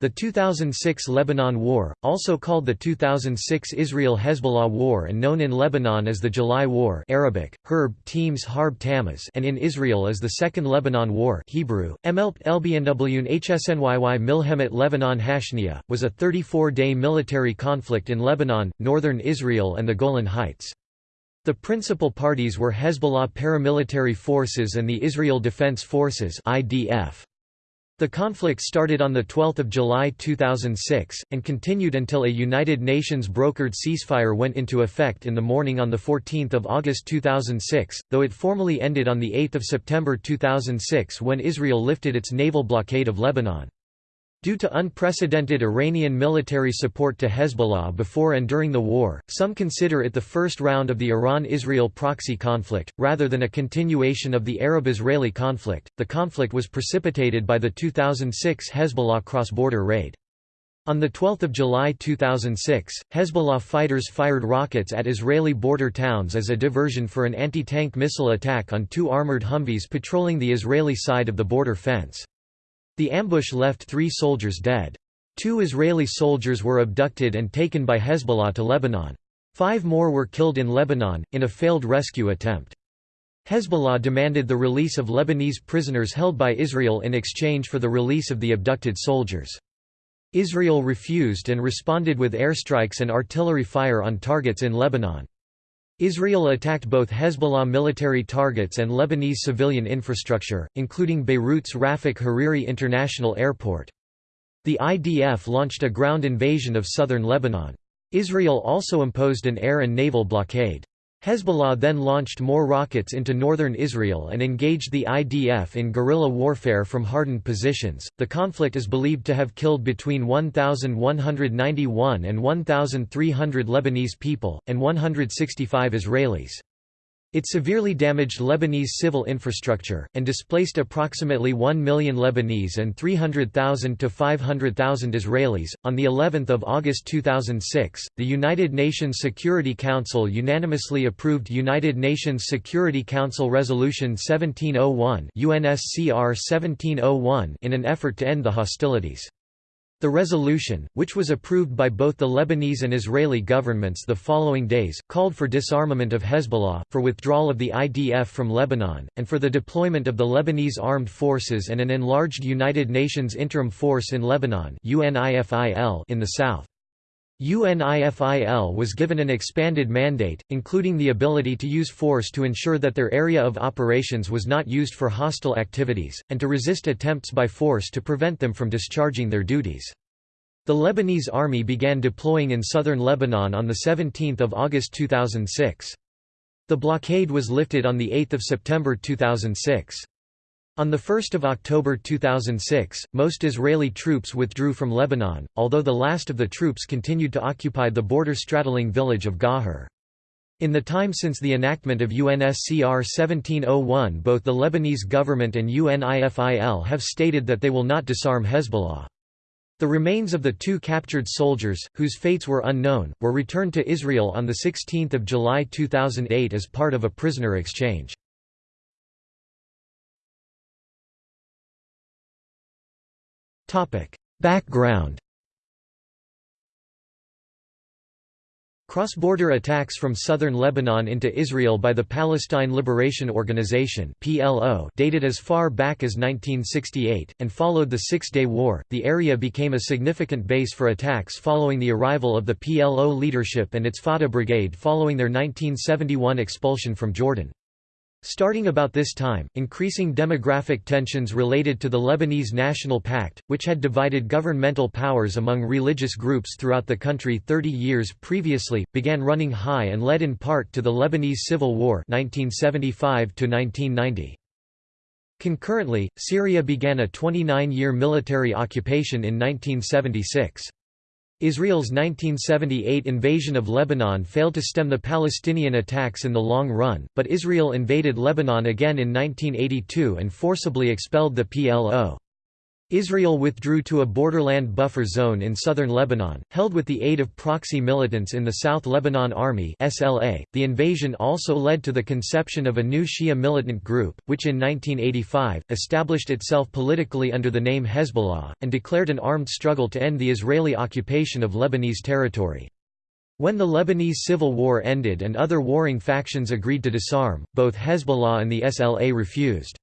The 2006 Lebanon War, also called the 2006 Israel-Hezbollah War and known in Lebanon as the July War Arabic, Herb Teams Harb Tamaz and in Israel as the Second Lebanon War Hebrew, Hsnyy Milhemet Lebanon Hashnia, was a 34-day military conflict in Lebanon, northern Israel and the Golan Heights. The principal parties were Hezbollah paramilitary forces and the Israel Defense Forces IDF. The conflict started on 12 July 2006, and continued until a United Nations brokered ceasefire went into effect in the morning on 14 August 2006, though it formally ended on 8 September 2006 when Israel lifted its naval blockade of Lebanon. Due to unprecedented Iranian military support to Hezbollah before and during the war, some consider it the first round of the Iran-Israel proxy conflict, rather than a continuation of the Arab-Israeli conflict. The conflict was precipitated by the 2006 Hezbollah cross-border raid. On 12 July 2006, Hezbollah fighters fired rockets at Israeli border towns as a diversion for an anti-tank missile attack on two armored Humvees patrolling the Israeli side of the border fence. The ambush left three soldiers dead. Two Israeli soldiers were abducted and taken by Hezbollah to Lebanon. Five more were killed in Lebanon, in a failed rescue attempt. Hezbollah demanded the release of Lebanese prisoners held by Israel in exchange for the release of the abducted soldiers. Israel refused and responded with airstrikes and artillery fire on targets in Lebanon. Israel attacked both Hezbollah military targets and Lebanese civilian infrastructure, including Beirut's Rafik Hariri International Airport. The IDF launched a ground invasion of southern Lebanon. Israel also imposed an air and naval blockade. Hezbollah then launched more rockets into northern Israel and engaged the IDF in guerrilla warfare from hardened positions. The conflict is believed to have killed between 1,191 and 1,300 Lebanese people, and 165 Israelis. It severely damaged Lebanese civil infrastructure, and displaced approximately 1 million Lebanese and 300,000 to 500,000 Israelis. On the 11th of August 2006, the United Nations Security Council unanimously approved United Nations Security Council Resolution 1701 UNSCR 1701 in an effort to end the hostilities. The resolution, which was approved by both the Lebanese and Israeli governments the following days, called for disarmament of Hezbollah, for withdrawal of the IDF from Lebanon, and for the deployment of the Lebanese armed forces and an enlarged United Nations Interim Force in Lebanon in the south. UNIFIL was given an expanded mandate, including the ability to use force to ensure that their area of operations was not used for hostile activities, and to resist attempts by force to prevent them from discharging their duties. The Lebanese army began deploying in southern Lebanon on 17 August 2006. The blockade was lifted on 8 September 2006. On 1 October 2006, most Israeli troops withdrew from Lebanon, although the last of the troops continued to occupy the border-straddling village of Gahar. In the time since the enactment of UNSCR 1701 both the Lebanese government and UNIFIL have stated that they will not disarm Hezbollah. The remains of the two captured soldiers, whose fates were unknown, were returned to Israel on 16 July 2008 as part of a prisoner exchange. Background Cross-border attacks from southern Lebanon into Israel by the Palestine Liberation Organization (PLO) dated as far back as 1968 and followed the 6-day war. The area became a significant base for attacks following the arrival of the PLO leadership and its Fatah brigade following their 1971 expulsion from Jordan. Starting about this time, increasing demographic tensions related to the Lebanese National Pact, which had divided governmental powers among religious groups throughout the country 30 years previously, began running high and led in part to the Lebanese Civil War 1975 -1990. Concurrently, Syria began a 29-year military occupation in 1976. Israel's 1978 invasion of Lebanon failed to stem the Palestinian attacks in the long run, but Israel invaded Lebanon again in 1982 and forcibly expelled the PLO. Israel withdrew to a borderland buffer zone in southern Lebanon, held with the aid of proxy militants in the South Lebanon Army (SLA). The invasion also led to the conception of a new Shia militant group, which in 1985 established itself politically under the name Hezbollah and declared an armed struggle to end the Israeli occupation of Lebanese territory. When the Lebanese civil war ended and other warring factions agreed to disarm, both Hezbollah and the SLA refused.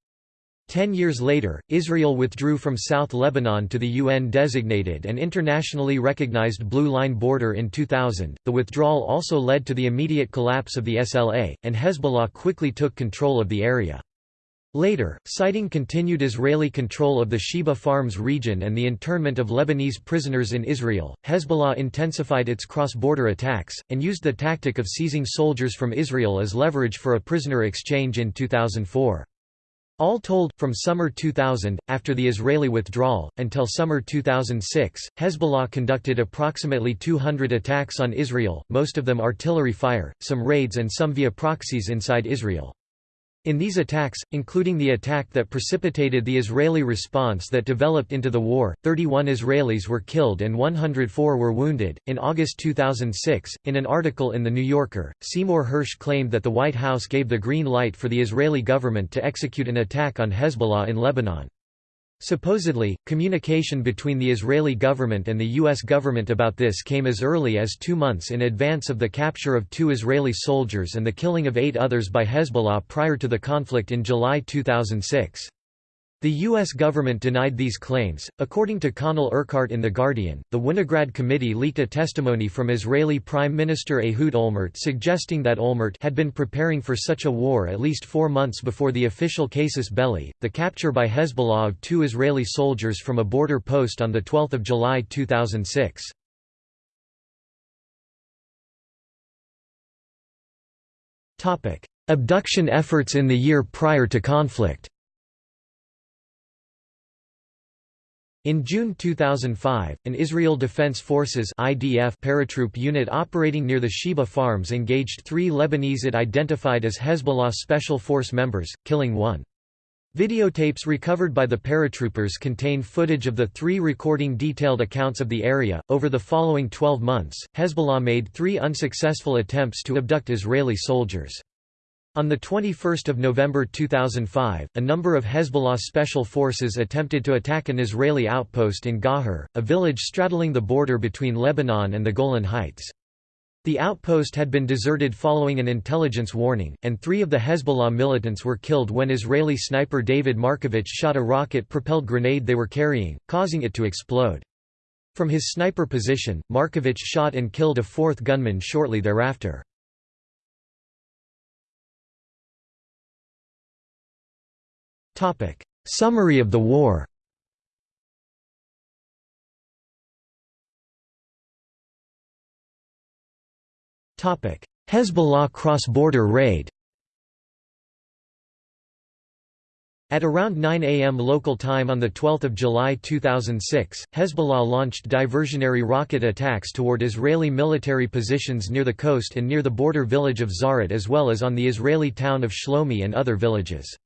Ten years later, Israel withdrew from South Lebanon to the UN-designated and internationally recognized Blue Line border in 2000. The withdrawal also led to the immediate collapse of the SLA, and Hezbollah quickly took control of the area. Later, citing continued Israeli control of the Sheba Farms region and the internment of Lebanese prisoners in Israel, Hezbollah intensified its cross-border attacks, and used the tactic of seizing soldiers from Israel as leverage for a prisoner exchange in 2004. All told, from summer 2000, after the Israeli withdrawal, until summer 2006, Hezbollah conducted approximately 200 attacks on Israel, most of them artillery fire, some raids and some via proxies inside Israel. In these attacks, including the attack that precipitated the Israeli response that developed into the war, 31 Israelis were killed and 104 were wounded. In August 2006, in an article in The New Yorker, Seymour Hersh claimed that the White House gave the green light for the Israeli government to execute an attack on Hezbollah in Lebanon. Supposedly, communication between the Israeli government and the U.S. government about this came as early as two months in advance of the capture of two Israeli soldiers and the killing of eight others by Hezbollah prior to the conflict in July 2006. The U.S. government denied these claims. According to Conal Urquhart in The Guardian, the Winograd Committee leaked a testimony from Israeli Prime Minister Ehud Olmert suggesting that Olmert had been preparing for such a war at least four months before the official casus belli, the capture by Hezbollah of two Israeli soldiers from a border post on 12 July 2006. Abduction efforts in the year prior to conflict In June 2005, an Israel Defense Forces IDF paratroop unit operating near the Sheba farms engaged three Lebanese it identified as Hezbollah Special Force members, killing one. Videotapes recovered by the paratroopers contain footage of the three recording detailed accounts of the area. Over the following 12 months, Hezbollah made three unsuccessful attempts to abduct Israeli soldiers. On 21 November 2005, a number of Hezbollah special forces attempted to attack an Israeli outpost in Gahar, a village straddling the border between Lebanon and the Golan Heights. The outpost had been deserted following an intelligence warning, and three of the Hezbollah militants were killed when Israeli sniper David Markovich shot a rocket-propelled grenade they were carrying, causing it to explode. From his sniper position, Markovich shot and killed a fourth gunman shortly thereafter. Summary of the war. Hezbollah cross-border raid. At around 9 am local time on 12 July 2006, Hezbollah launched diversionary rocket attacks toward Israeli military positions near the coast and near the border village of Zaret as well as on the Israeli town of Shlomi and other villages.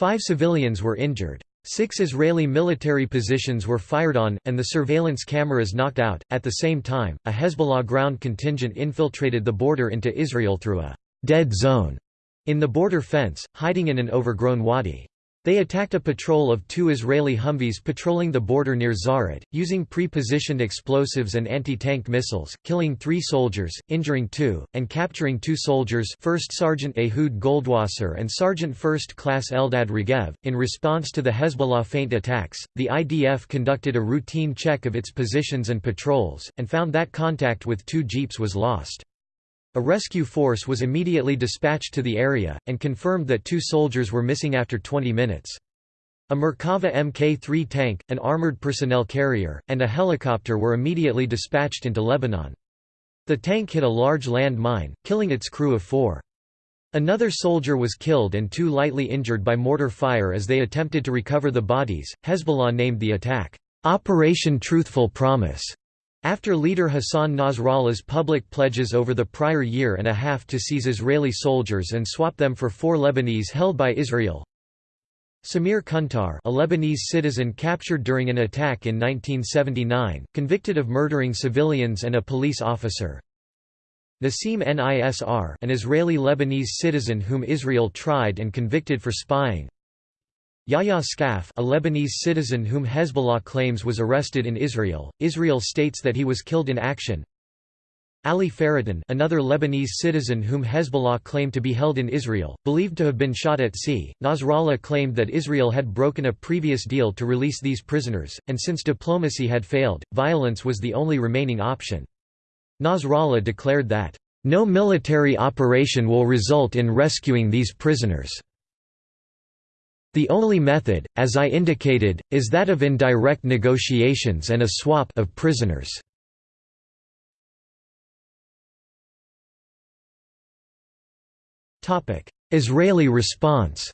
Five civilians were injured. Six Israeli military positions were fired on, and the surveillance cameras knocked out. At the same time, a Hezbollah ground contingent infiltrated the border into Israel through a dead zone in the border fence, hiding in an overgrown wadi. They attacked a patrol of two Israeli Humvees patrolling the border near Zaret, using pre-positioned explosives and anti-tank missiles, killing three soldiers, injuring two, and capturing two soldiers First Sergeant Ehud Goldwasser and Sergeant First Class Eldad Regev. In response to the Hezbollah feint attacks, the IDF conducted a routine check of its positions and patrols, and found that contact with two jeeps was lost. A rescue force was immediately dispatched to the area, and confirmed that two soldiers were missing after 20 minutes. A Merkava Mk-3 tank, an armored personnel carrier, and a helicopter were immediately dispatched into Lebanon. The tank hit a large land mine, killing its crew of four. Another soldier was killed and two lightly injured by mortar fire as they attempted to recover the bodies. Hezbollah named the attack, Operation Truthful Promise. After leader Hassan Nasrallah's public pledges over the prior year and a half to seize Israeli soldiers and swap them for four Lebanese held by Israel, Samir Kuntar a Lebanese citizen captured during an attack in 1979, convicted of murdering civilians and a police officer. Nassim Nisr an Israeli-Lebanese citizen whom Israel tried and convicted for spying Yahya Skaf a Lebanese citizen whom Hezbollah claims was arrested in Israel, Israel states that he was killed in action Ali Faridun another Lebanese citizen whom Hezbollah claimed to be held in Israel, believed to have been shot at sea. Nasrallah claimed that Israel had broken a previous deal to release these prisoners, and since diplomacy had failed, violence was the only remaining option. Nasrallah declared that, "...no military operation will result in rescuing these prisoners." The only method, as I indicated, is that of indirect negotiations and a swap of prisoners. Israeli response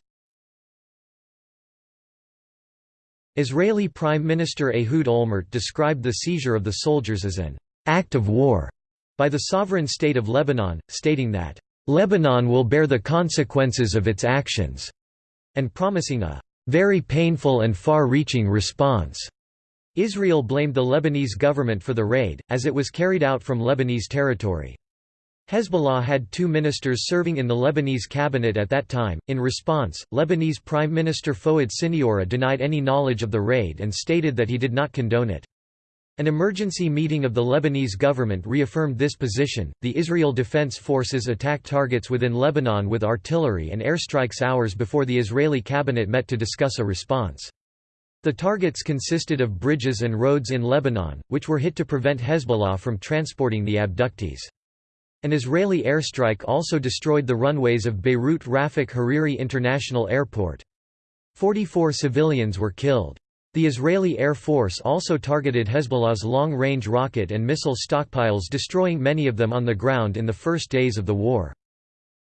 Israeli Prime Minister Ehud Olmert described the seizure of the soldiers as an «act of war» by the sovereign state of Lebanon, stating that «Lebanon will bear the consequences of its actions» and promising a «very painful and far-reaching response». Israel blamed the Lebanese government for the raid, as it was carried out from Lebanese territory. Hezbollah had two ministers serving in the Lebanese cabinet at that time. In response, Lebanese Prime Minister Fouad Siniora denied any knowledge of the raid and stated that he did not condone it. An emergency meeting of the Lebanese government reaffirmed this position. The Israel Defense Forces attacked targets within Lebanon with artillery and airstrikes hours before the Israeli cabinet met to discuss a response. The targets consisted of bridges and roads in Lebanon, which were hit to prevent Hezbollah from transporting the abductees. An Israeli airstrike also destroyed the runways of Beirut Rafik Hariri International Airport. Forty-four civilians were killed. The Israeli Air Force also targeted Hezbollah's long-range rocket and missile stockpiles destroying many of them on the ground in the first days of the war.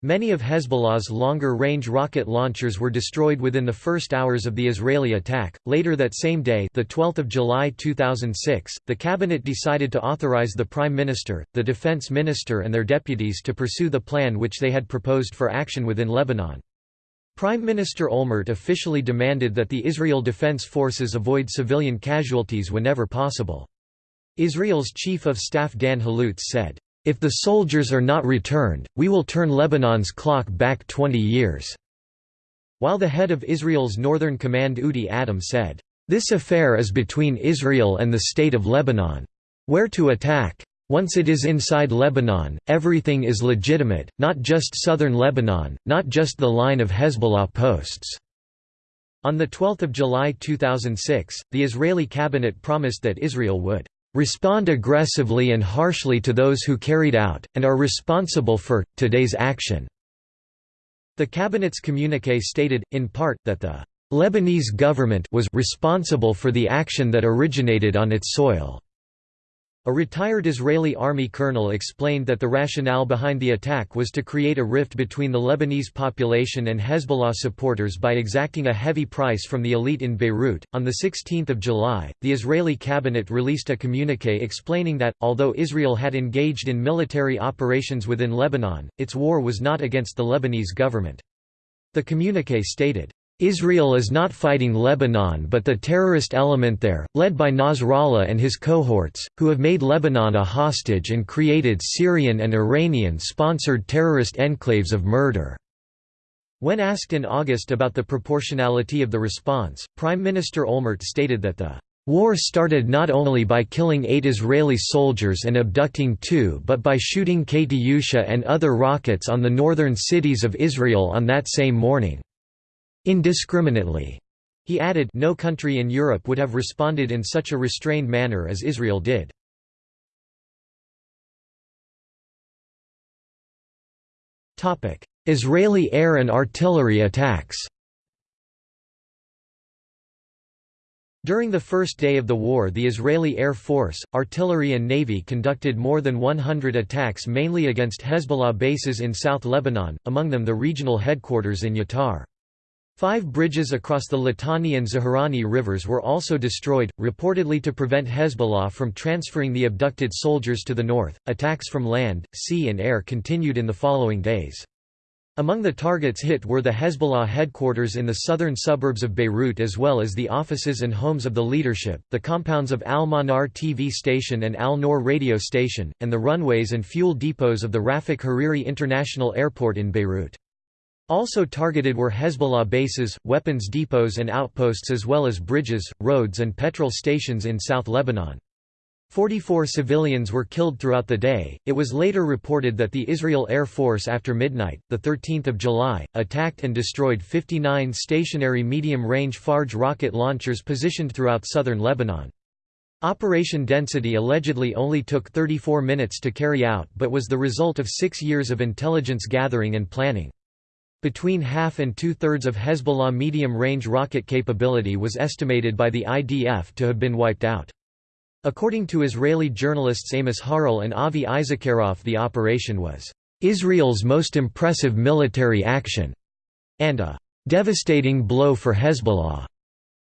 Many of Hezbollah's longer-range rocket launchers were destroyed within the first hours of the Israeli attack. Later that same day, the 12th of July 2006, the cabinet decided to authorize the prime minister, the defense minister and their deputies to pursue the plan which they had proposed for action within Lebanon. Prime Minister Olmert officially demanded that the Israel Defense Forces avoid civilian casualties whenever possible. Israel's Chief of Staff Dan Halutz said, if the soldiers are not returned, we will turn Lebanon's clock back 20 years." While the head of Israel's Northern Command Udi Adam said, "...this affair is between Israel and the State of Lebanon. Where to attack? Once it is inside Lebanon, everything is legitimate, not just southern Lebanon, not just the line of Hezbollah posts." On 12 July 2006, the Israeli cabinet promised that Israel would respond aggressively and harshly to those who carried out, and are responsible for, today's action." The cabinet's communiqué stated, in part, that the Lebanese government was responsible for the action that originated on its soil. A retired Israeli army colonel explained that the rationale behind the attack was to create a rift between the Lebanese population and Hezbollah supporters by exacting a heavy price from the elite in Beirut. On 16 July, the Israeli cabinet released a communique explaining that, although Israel had engaged in military operations within Lebanon, its war was not against the Lebanese government. The communique stated, Israel is not fighting Lebanon but the terrorist element there, led by Nasrallah and his cohorts, who have made Lebanon a hostage and created Syrian and Iranian-sponsored terrorist enclaves of murder." When asked in August about the proportionality of the response, Prime Minister Olmert stated that the War started not only by killing eight Israeli soldiers and abducting two but by shooting Katyusha and other rockets on the northern cities of Israel on that same morning. Indiscriminately. He added no country in Europe would have responded in such a restrained manner as Israel did. Israeli air and artillery attacks During the first day of the war the Israeli Air Force, artillery and navy conducted more than 100 attacks mainly against Hezbollah bases in South Lebanon, among them the regional headquarters in Yatar. Five bridges across the Litani and Zaharani rivers were also destroyed, reportedly to prevent Hezbollah from transferring the abducted soldiers to the north. Attacks from land, sea, and air continued in the following days. Among the targets hit were the Hezbollah headquarters in the southern suburbs of Beirut as well as the offices and homes of the leadership, the compounds of Al-Manar TV station and Al-Noor radio station, and the runways and fuel depots of the Rafik Hariri International Airport in Beirut. Also targeted were Hezbollah bases, weapons depots and outposts as well as bridges, roads and petrol stations in South Lebanon. 44 civilians were killed throughout the day. It was later reported that the Israel Air Force after midnight, the 13th of July, attacked and destroyed 59 stationary medium-range Fajr rocket launchers positioned throughout southern Lebanon. Operation Density allegedly only took 34 minutes to carry out but was the result of 6 years of intelligence gathering and planning. Between half and two-thirds of Hezbollah medium-range rocket capability was estimated by the IDF to have been wiped out. According to Israeli journalists Amos Harel and Avi Issacharoff the operation was Israel's most impressive military action and a devastating blow for Hezbollah.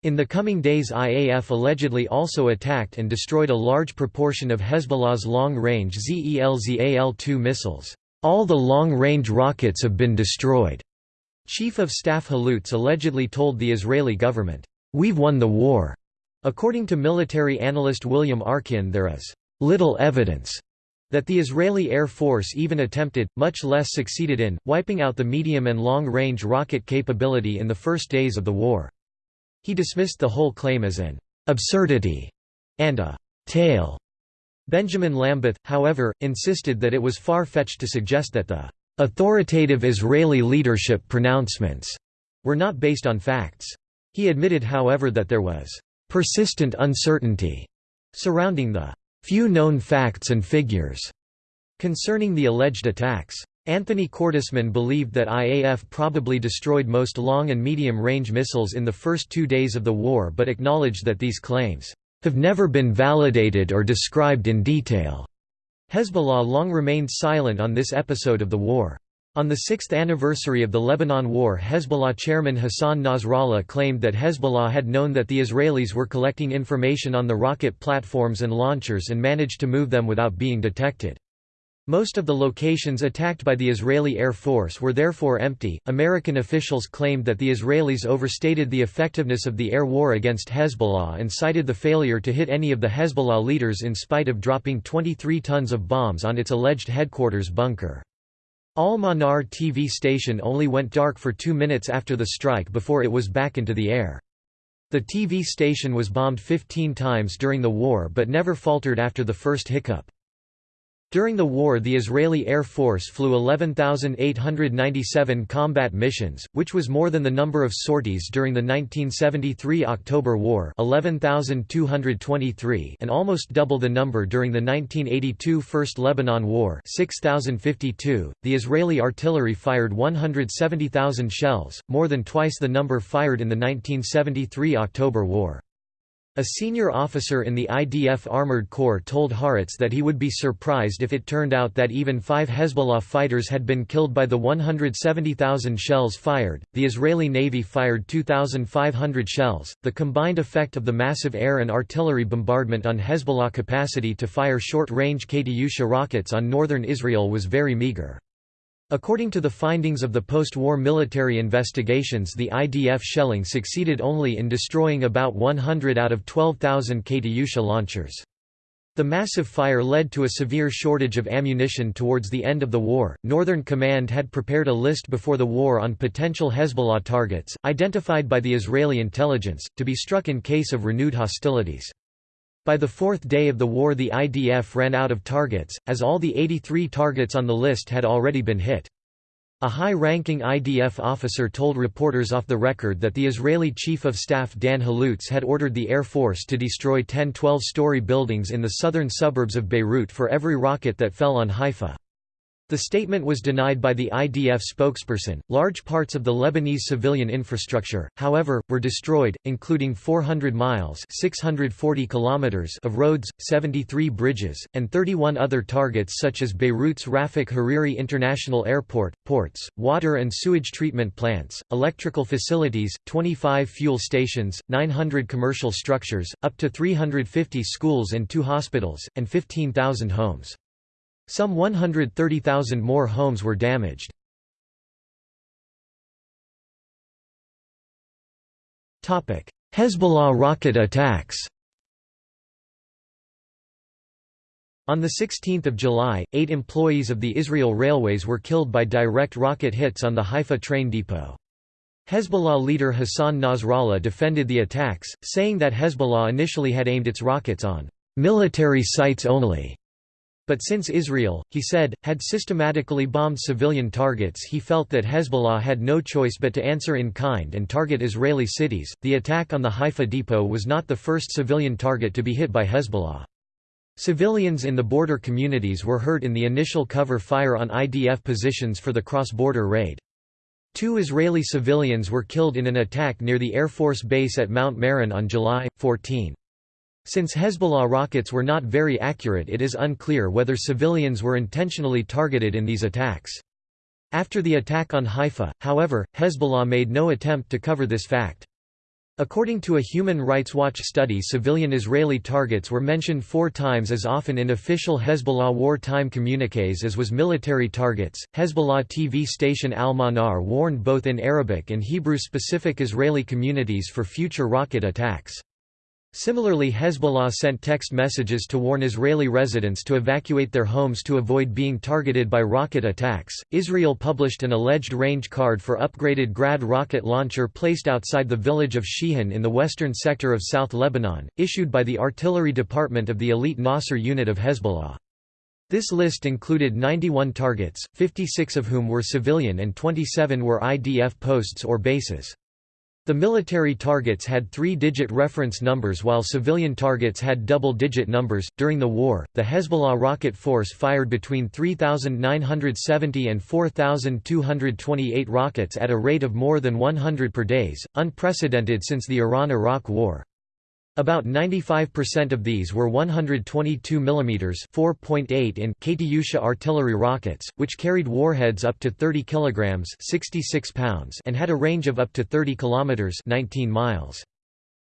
In the coming days IAF allegedly also attacked and destroyed a large proportion of Hezbollah's long-range ZELZAL-2 missiles. All the long-range rockets have been destroyed. Chief of Staff Halutz allegedly told the Israeli government, "'We've won the war'". According to military analyst William Arkin there is little evidence that the Israeli Air Force even attempted, much less succeeded in, wiping out the medium and long-range rocket capability in the first days of the war. He dismissed the whole claim as an absurdity and a tale. Benjamin Lambeth, however, insisted that it was far-fetched to suggest that the authoritative Israeli leadership pronouncements were not based on facts. He admitted however that there was persistent uncertainty surrounding the few known facts and figures concerning the alleged attacks. Anthony Cordesman believed that IAF probably destroyed most long and medium-range missiles in the first two days of the war but acknowledged that these claims have never been validated or described in detail. Hezbollah long remained silent on this episode of the war. On the sixth anniversary of the Lebanon War Hezbollah chairman Hassan Nasrallah claimed that Hezbollah had known that the Israelis were collecting information on the rocket platforms and launchers and managed to move them without being detected. Most of the locations attacked by the Israeli Air Force were therefore empty. American officials claimed that the Israelis overstated the effectiveness of the air war against Hezbollah and cited the failure to hit any of the Hezbollah leaders in spite of dropping 23 tons of bombs on its alleged headquarters bunker. Al-Manar TV station only went dark for two minutes after the strike before it was back into the air. The TV station was bombed 15 times during the war but never faltered after the first hiccup. During the war the Israeli Air Force flew 11,897 combat missions, which was more than the number of sorties during the 1973 October War 11,223 and almost double the number during the 1982 First Lebanon War 6,052. The Israeli artillery fired 170,000 shells, more than twice the number fired in the 1973 October War. A senior officer in the IDF Armored Corps told Haaretz that he would be surprised if it turned out that even five Hezbollah fighters had been killed by the 170,000 shells fired. The Israeli Navy fired 2,500 shells. The combined effect of the massive air and artillery bombardment on Hezbollah capacity to fire short range Katyusha rockets on northern Israel was very meager. According to the findings of the post-war military investigations the IDF shelling succeeded only in destroying about 100 out of 12,000 Katyusha launchers. The massive fire led to a severe shortage of ammunition towards the end of the war. Northern Command had prepared a list before the war on potential Hezbollah targets, identified by the Israeli intelligence, to be struck in case of renewed hostilities. By the fourth day of the war the IDF ran out of targets, as all the 83 targets on the list had already been hit. A high-ranking IDF officer told reporters off the record that the Israeli Chief of Staff Dan Halutz had ordered the Air Force to destroy 10 12-story buildings in the southern suburbs of Beirut for every rocket that fell on Haifa. The statement was denied by the IDF spokesperson. Large parts of the Lebanese civilian infrastructure, however, were destroyed, including 400 miles (640 kilometers) of roads, 73 bridges, and 31 other targets such as Beirut's Rafik Hariri International Airport, ports, water and sewage treatment plants, electrical facilities, 25 fuel stations, 900 commercial structures, up to 350 schools and two hospitals, and 15,000 homes. Some 130,000 more homes were damaged. Hezbollah rocket attacks On 16 July, eight employees of the Israel Railways were killed by direct rocket hits on the Haifa train depot. Hezbollah leader Hassan Nasrallah defended the attacks, saying that Hezbollah initially had aimed its rockets on "...military sites only." But since Israel, he said, had systematically bombed civilian targets, he felt that Hezbollah had no choice but to answer in kind and target Israeli cities. The attack on the Haifa depot was not the first civilian target to be hit by Hezbollah. Civilians in the border communities were hurt in the initial cover fire on IDF positions for the cross-border raid. Two Israeli civilians were killed in an attack near the Air Force Base at Mount Meron on July, 14. Since Hezbollah rockets were not very accurate it is unclear whether civilians were intentionally targeted in these attacks. After the attack on Haifa, however, Hezbollah made no attempt to cover this fact. According to a Human Rights Watch study civilian Israeli targets were mentioned four times as often in official Hezbollah wartime communiques as was military targets. Hezbollah TV station Al Manar warned both in Arabic and Hebrew specific Israeli communities for future rocket attacks. Similarly Hezbollah sent text messages to warn Israeli residents to evacuate their homes to avoid being targeted by rocket attacks. Israel published an alleged range card for upgraded Grad rocket launcher placed outside the village of Shihan in the western sector of South Lebanon, issued by the artillery department of the elite Nasser unit of Hezbollah. This list included 91 targets, 56 of whom were civilian and 27 were IDF posts or bases. The military targets had three digit reference numbers while civilian targets had double digit numbers. During the war, the Hezbollah rocket force fired between 3,970 and 4,228 rockets at a rate of more than 100 per days, unprecedented since the Iran Iraq War. About 95% of these were 122 mm (4.8 in) Katyusha artillery rockets, which carried warheads up to 30 kg (66 pounds) and had a range of up to 30 km (19 miles).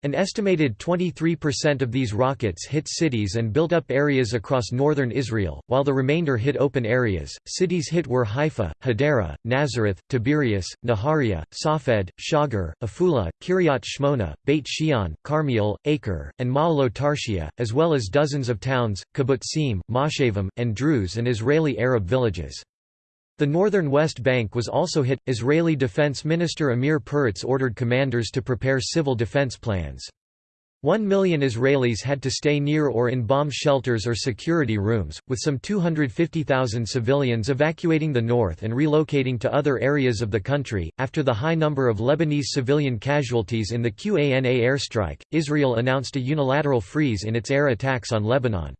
An estimated 23% of these rockets hit cities and built up areas across northern Israel, while the remainder hit open areas. Cities hit were Haifa, Hadera, Nazareth, Tiberias, Nahariya, Safed, Shagar, Afula, Kiryat Shmona, Beit Shean, Carmiel, Acre, and Ma'alo Tarshiya, as well as dozens of towns, kibbutzim, moshavim, and Druze and Israeli Arab villages. The northern West Bank was also hit. Israeli Defense Minister Amir Peretz ordered commanders to prepare civil defense plans. One million Israelis had to stay near or in bomb shelters or security rooms, with some 250,000 civilians evacuating the north and relocating to other areas of the country. After the high number of Lebanese civilian casualties in the QANA airstrike, Israel announced a unilateral freeze in its air attacks on Lebanon.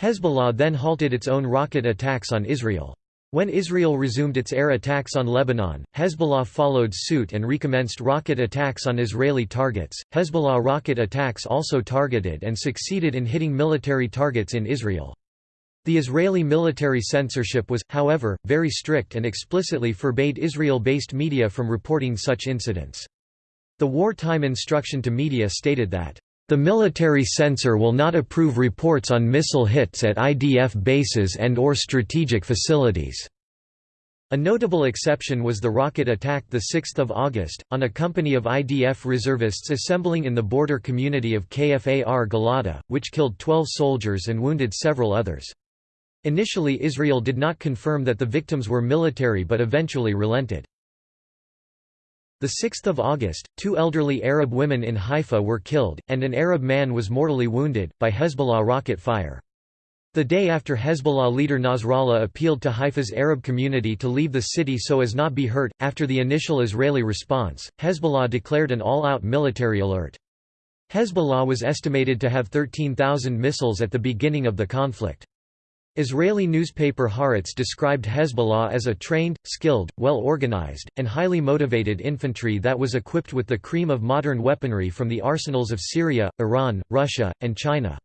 Hezbollah then halted its own rocket attacks on Israel. When Israel resumed its air attacks on Lebanon, Hezbollah followed suit and recommenced rocket attacks on Israeli targets. Hezbollah rocket attacks also targeted and succeeded in hitting military targets in Israel. The Israeli military censorship was, however, very strict and explicitly forbade Israel-based media from reporting such incidents. The wartime instruction to media stated that the military censor will not approve reports on missile hits at IDF bases and or strategic facilities. A notable exception was the rocket attack 6 August, on a company of IDF reservists assembling in the border community of Kfar Giladi, which killed 12 soldiers and wounded several others. Initially Israel did not confirm that the victims were military but eventually relented. 6 August, two elderly Arab women in Haifa were killed, and an Arab man was mortally wounded, by Hezbollah rocket fire. The day after Hezbollah leader Nasrallah appealed to Haifa's Arab community to leave the city so as not be hurt, after the initial Israeli response, Hezbollah declared an all-out military alert. Hezbollah was estimated to have 13,000 missiles at the beginning of the conflict. Israeli newspaper Haaretz described Hezbollah as a trained, skilled, well-organized, and highly motivated infantry that was equipped with the cream of modern weaponry from the arsenals of Syria, Iran, Russia, and China.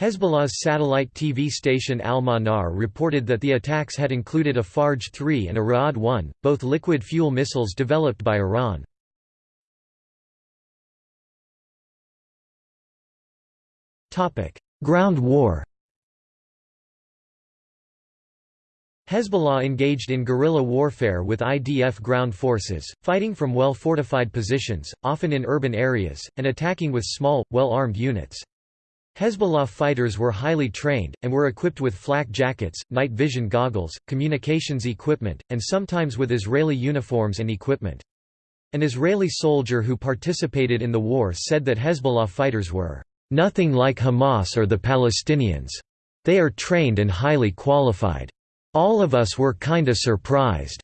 Hezbollah's satellite TV station Al-Manar reported that the attacks had included a Fajr 3 and a Ra'ad 1, both liquid fuel missiles developed by Iran. Ground war Hezbollah engaged in guerrilla warfare with IDF ground forces, fighting from well-fortified positions, often in urban areas, and attacking with small, well-armed units. Hezbollah fighters were highly trained, and were equipped with flak jackets, night vision goggles, communications equipment, and sometimes with Israeli uniforms and equipment. An Israeli soldier who participated in the war said that Hezbollah fighters were, "...nothing like Hamas or the Palestinians. They are trained and highly qualified. All of us were kinda surprised."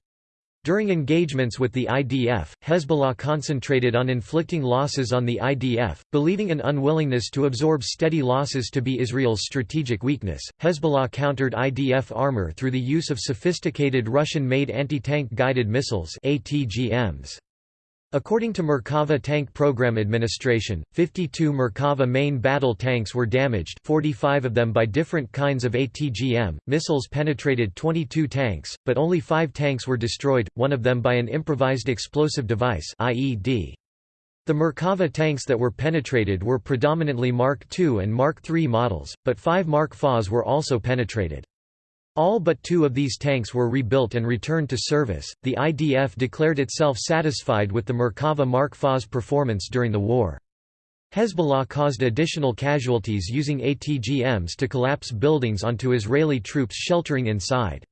During engagements with the IDF, Hezbollah concentrated on inflicting losses on the IDF, believing an unwillingness to absorb steady losses to be Israel's strategic weakness. Hezbollah countered IDF armor through the use of sophisticated Russian-made anti-tank guided missiles (ATGMs). According to Merkava Tank Program Administration, 52 Merkava main battle tanks were damaged 45 of them by different kinds of ATGM. Missiles penetrated 22 tanks, but only five tanks were destroyed, one of them by an improvised explosive device IED. The Merkava tanks that were penetrated were predominantly Mark II and Mark III models, but five Mark FAs were also penetrated. All but two of these tanks were rebuilt and returned to service. The IDF declared itself satisfied with the Merkava Mark FA's performance during the war. Hezbollah caused additional casualties using ATGMs to collapse buildings onto Israeli troops sheltering inside.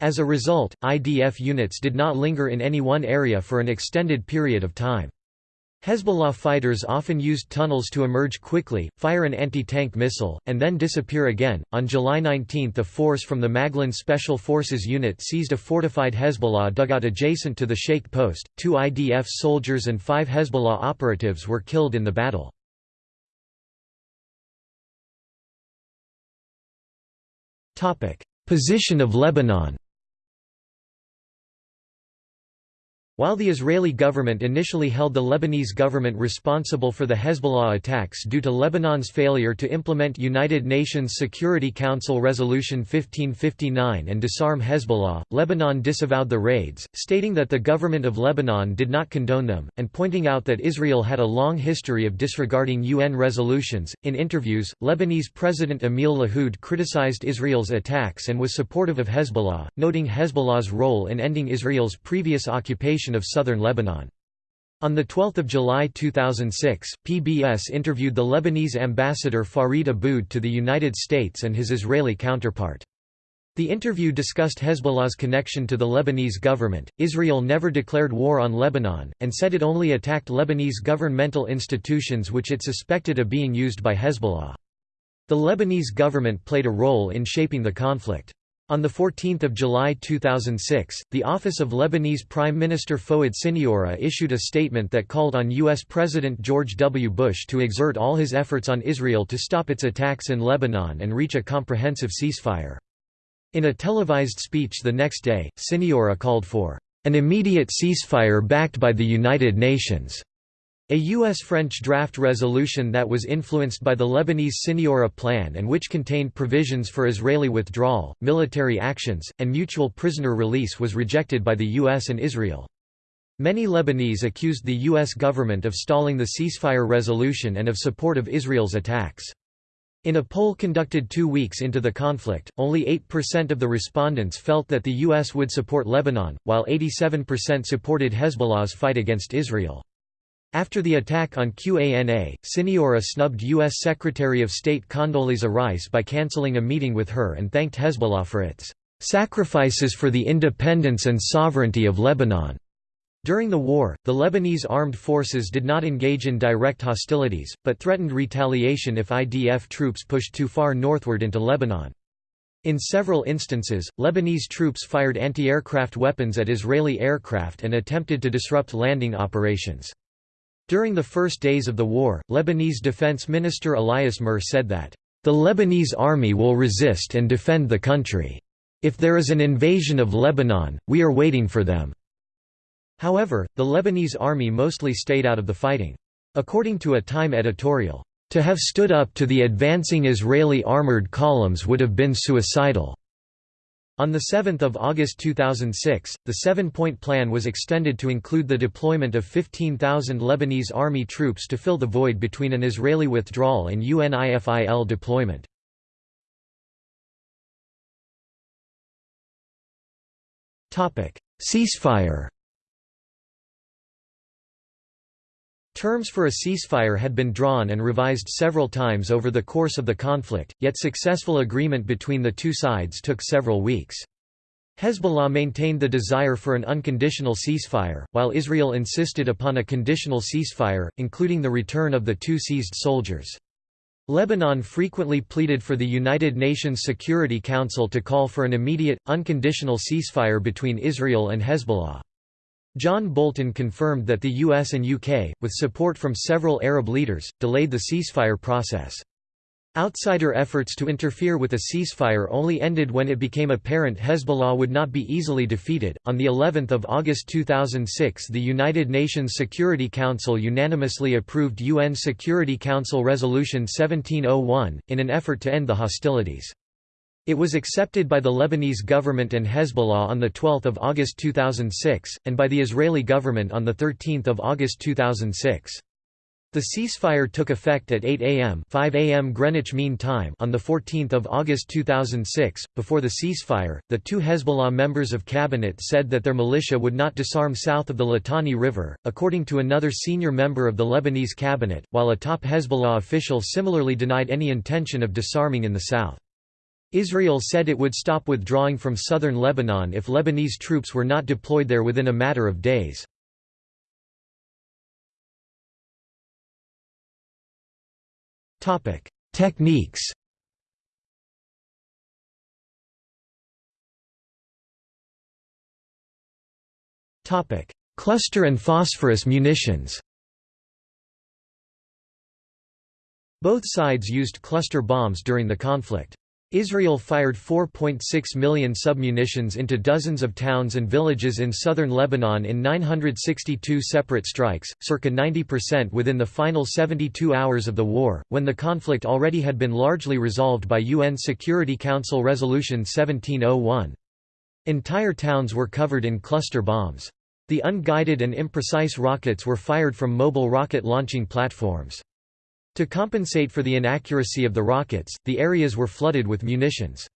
As a result, IDF units did not linger in any one area for an extended period of time. Hezbollah fighters often used tunnels to emerge quickly, fire an anti-tank missile, and then disappear again. On July 19, a force from the Maglan Special Forces unit seized a fortified Hezbollah dugout adjacent to the Sheikh post. Two IDF soldiers and five Hezbollah operatives were killed in the battle. Topic: Position of Lebanon. While the Israeli government initially held the Lebanese government responsible for the Hezbollah attacks due to Lebanon's failure to implement United Nations Security Council Resolution 1559 and disarm Hezbollah, Lebanon disavowed the raids, stating that the government of Lebanon did not condone them, and pointing out that Israel had a long history of disregarding UN resolutions. In interviews, Lebanese President Emil Lahoud criticized Israel's attacks and was supportive of Hezbollah, noting Hezbollah's role in ending Israel's previous occupation of southern Lebanon. On 12 July 2006, PBS interviewed the Lebanese ambassador Farid Aboud to the United States and his Israeli counterpart. The interview discussed Hezbollah's connection to the Lebanese government. Israel never declared war on Lebanon, and said it only attacked Lebanese governmental institutions which it suspected of being used by Hezbollah. The Lebanese government played a role in shaping the conflict. On 14 July 2006, the office of Lebanese Prime Minister Fouad Siniora issued a statement that called on U.S. President George W. Bush to exert all his efforts on Israel to stop its attacks in Lebanon and reach a comprehensive ceasefire. In a televised speech the next day, Siniora called for an immediate ceasefire backed by the United Nations. A U.S.-French draft resolution that was influenced by the Lebanese Siniora Plan and which contained provisions for Israeli withdrawal, military actions, and mutual prisoner release was rejected by the U.S. and Israel. Many Lebanese accused the U.S. government of stalling the ceasefire resolution and of support of Israel's attacks. In a poll conducted two weeks into the conflict, only 8% of the respondents felt that the U.S. would support Lebanon, while 87% supported Hezbollah's fight against Israel. After the attack on QANA, Siniora snubbed U.S. Secretary of State Condoleezza Rice by canceling a meeting with her and thanked Hezbollah for its "...sacrifices for the independence and sovereignty of Lebanon." During the war, the Lebanese armed forces did not engage in direct hostilities, but threatened retaliation if IDF troops pushed too far northward into Lebanon. In several instances, Lebanese troops fired anti-aircraft weapons at Israeli aircraft and attempted to disrupt landing operations. During the first days of the war, Lebanese Defense Minister Elias Murr said that, "...the Lebanese army will resist and defend the country. If there is an invasion of Lebanon, we are waiting for them." However, the Lebanese army mostly stayed out of the fighting. According to a Time editorial, "...to have stood up to the advancing Israeli armored columns would have been suicidal." On 7 August 2006, the seven-point plan was extended to include the deployment of 15,000 Lebanese army troops to fill the void between an Israeli withdrawal and UNIFIL deployment. Ceasefire Terms for a ceasefire had been drawn and revised several times over the course of the conflict, yet successful agreement between the two sides took several weeks. Hezbollah maintained the desire for an unconditional ceasefire, while Israel insisted upon a conditional ceasefire, including the return of the two seized soldiers. Lebanon frequently pleaded for the United Nations Security Council to call for an immediate, unconditional ceasefire between Israel and Hezbollah. John Bolton confirmed that the US and UK, with support from several Arab leaders, delayed the ceasefire process. Outsider efforts to interfere with a ceasefire only ended when it became apparent Hezbollah would not be easily defeated. On the 11th of August 2006, the United Nations Security Council unanimously approved UN Security Council Resolution 1701 in an effort to end the hostilities. It was accepted by the Lebanese government and Hezbollah on 12 August 2006, and by the Israeli government on 13 August 2006. The ceasefire took effect at 8 a.m. 5 a.m. Greenwich Mean Time on 14 August 2006. Before the ceasefire, the two Hezbollah members of cabinet said that their militia would not disarm south of the Litani River, according to another senior member of the Lebanese cabinet, while a top Hezbollah official similarly denied any intention of disarming in the south. Israel said it would stop withdrawing from southern Lebanon if Lebanese troops were not deployed there within a matter of days. Techniques Cluster and phosphorus munitions Both sides used cluster bombs during the conflict. Israel fired 4.6 million submunitions into dozens of towns and villages in southern Lebanon in 962 separate strikes, circa 90% within the final 72 hours of the war, when the conflict already had been largely resolved by UN Security Council Resolution 1701. Entire towns were covered in cluster bombs. The unguided and imprecise rockets were fired from mobile rocket launching platforms. To compensate for the inaccuracy of the rockets, the areas were flooded with munitions.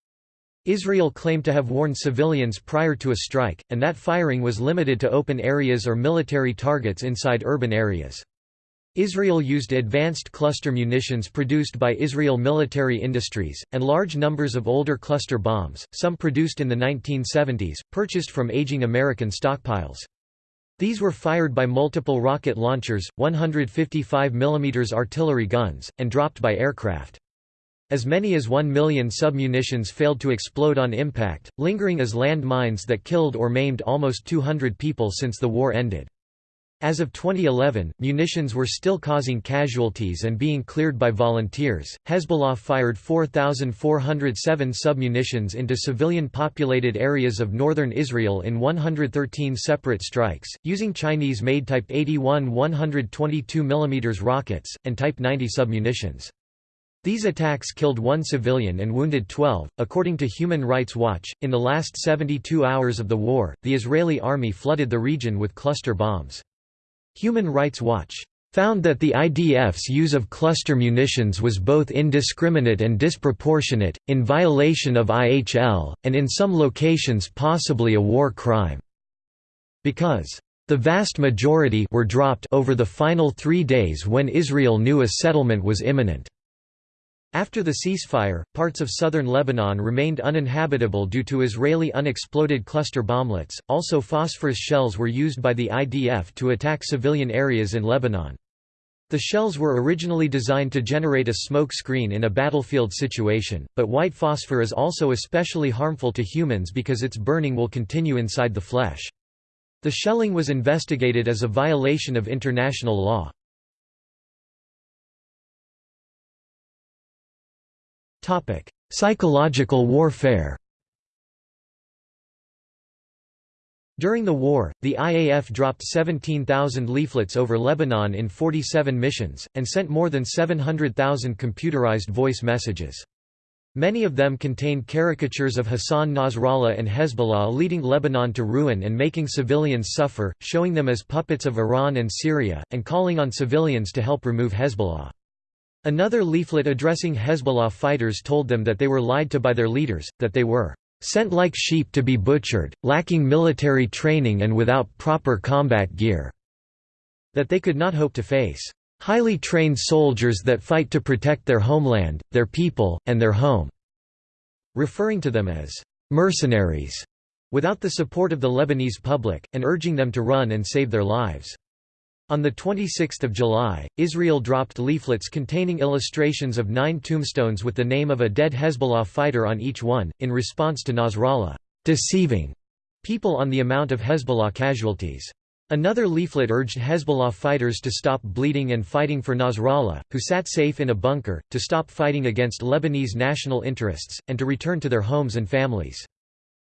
Israel claimed to have warned civilians prior to a strike, and that firing was limited to open areas or military targets inside urban areas. Israel used advanced cluster munitions produced by Israel Military Industries, and large numbers of older cluster bombs, some produced in the 1970s, purchased from aging American stockpiles. These were fired by multiple rocket launchers, 155 mm artillery guns, and dropped by aircraft. As many as 1 million submunitions failed to explode on impact, lingering as land mines that killed or maimed almost 200 people since the war ended. As of 2011, munitions were still causing casualties and being cleared by volunteers. Hezbollah fired 4,407 submunitions into civilian populated areas of northern Israel in 113 separate strikes, using Chinese made Type 81 122 mm rockets, and Type 90 submunitions. These attacks killed one civilian and wounded 12. According to Human Rights Watch, in the last 72 hours of the war, the Israeli army flooded the region with cluster bombs. Human Rights Watch found that the IDF's use of cluster munitions was both indiscriminate and disproportionate, in violation of IHL, and in some locations possibly a war crime. Because the vast majority were dropped over the final three days when Israel knew a settlement was imminent. After the ceasefire, parts of southern Lebanon remained uninhabitable due to Israeli unexploded cluster bomblets. Also, phosphorus shells were used by the IDF to attack civilian areas in Lebanon. The shells were originally designed to generate a smoke screen in a battlefield situation, but white phosphor is also especially harmful to humans because its burning will continue inside the flesh. The shelling was investigated as a violation of international law. Psychological warfare During the war, the IAF dropped 17,000 leaflets over Lebanon in 47 missions, and sent more than 700,000 computerized voice messages. Many of them contained caricatures of Hassan Nasrallah and Hezbollah leading Lebanon to ruin and making civilians suffer, showing them as puppets of Iran and Syria, and calling on civilians to help remove Hezbollah. Another leaflet addressing Hezbollah fighters told them that they were lied to by their leaders, that they were sent like sheep to be butchered, lacking military training and without proper combat gear, that they could not hope to face highly trained soldiers that fight to protect their homeland, their people, and their home, referring to them as mercenaries, without the support of the Lebanese public, and urging them to run and save their lives. On 26 July, Israel dropped leaflets containing illustrations of nine tombstones with the name of a dead Hezbollah fighter on each one, in response to Nasrallah deceiving people on the amount of Hezbollah casualties. Another leaflet urged Hezbollah fighters to stop bleeding and fighting for Nasrallah, who sat safe in a bunker, to stop fighting against Lebanese national interests, and to return to their homes and families.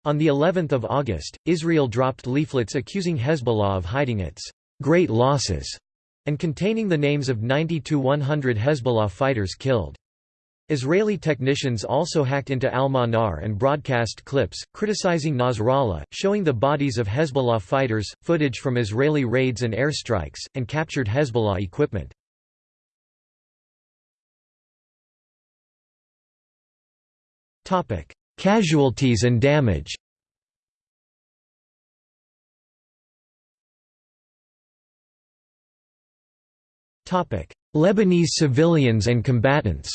On the 11th of August, Israel dropped leaflets accusing Hezbollah of hiding its great losses, and containing the names of 90 to 100 Hezbollah fighters killed. Israeli technicians also hacked into Al-Manar and broadcast clips, criticizing Nasrallah, showing the bodies of Hezbollah fighters, footage from Israeli raids and airstrikes, and captured Hezbollah equipment. Casualties and damage Lebanese civilians and combatants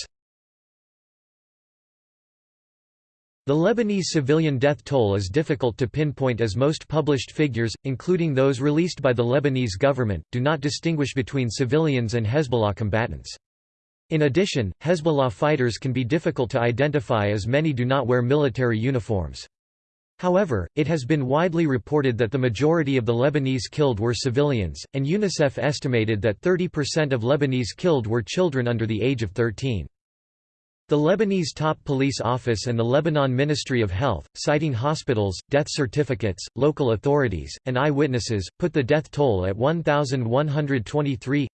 The Lebanese civilian death toll is difficult to pinpoint as most published figures, including those released by the Lebanese government, do not distinguish between civilians and Hezbollah combatants. In addition, Hezbollah fighters can be difficult to identify as many do not wear military uniforms. However, it has been widely reported that the majority of the Lebanese killed were civilians, and UNICEF estimated that 30% of Lebanese killed were children under the age of 13. The Lebanese top police office and the Lebanon Ministry of Health, citing hospitals, death certificates, local authorities, and eyewitnesses, put the death toll at 1,123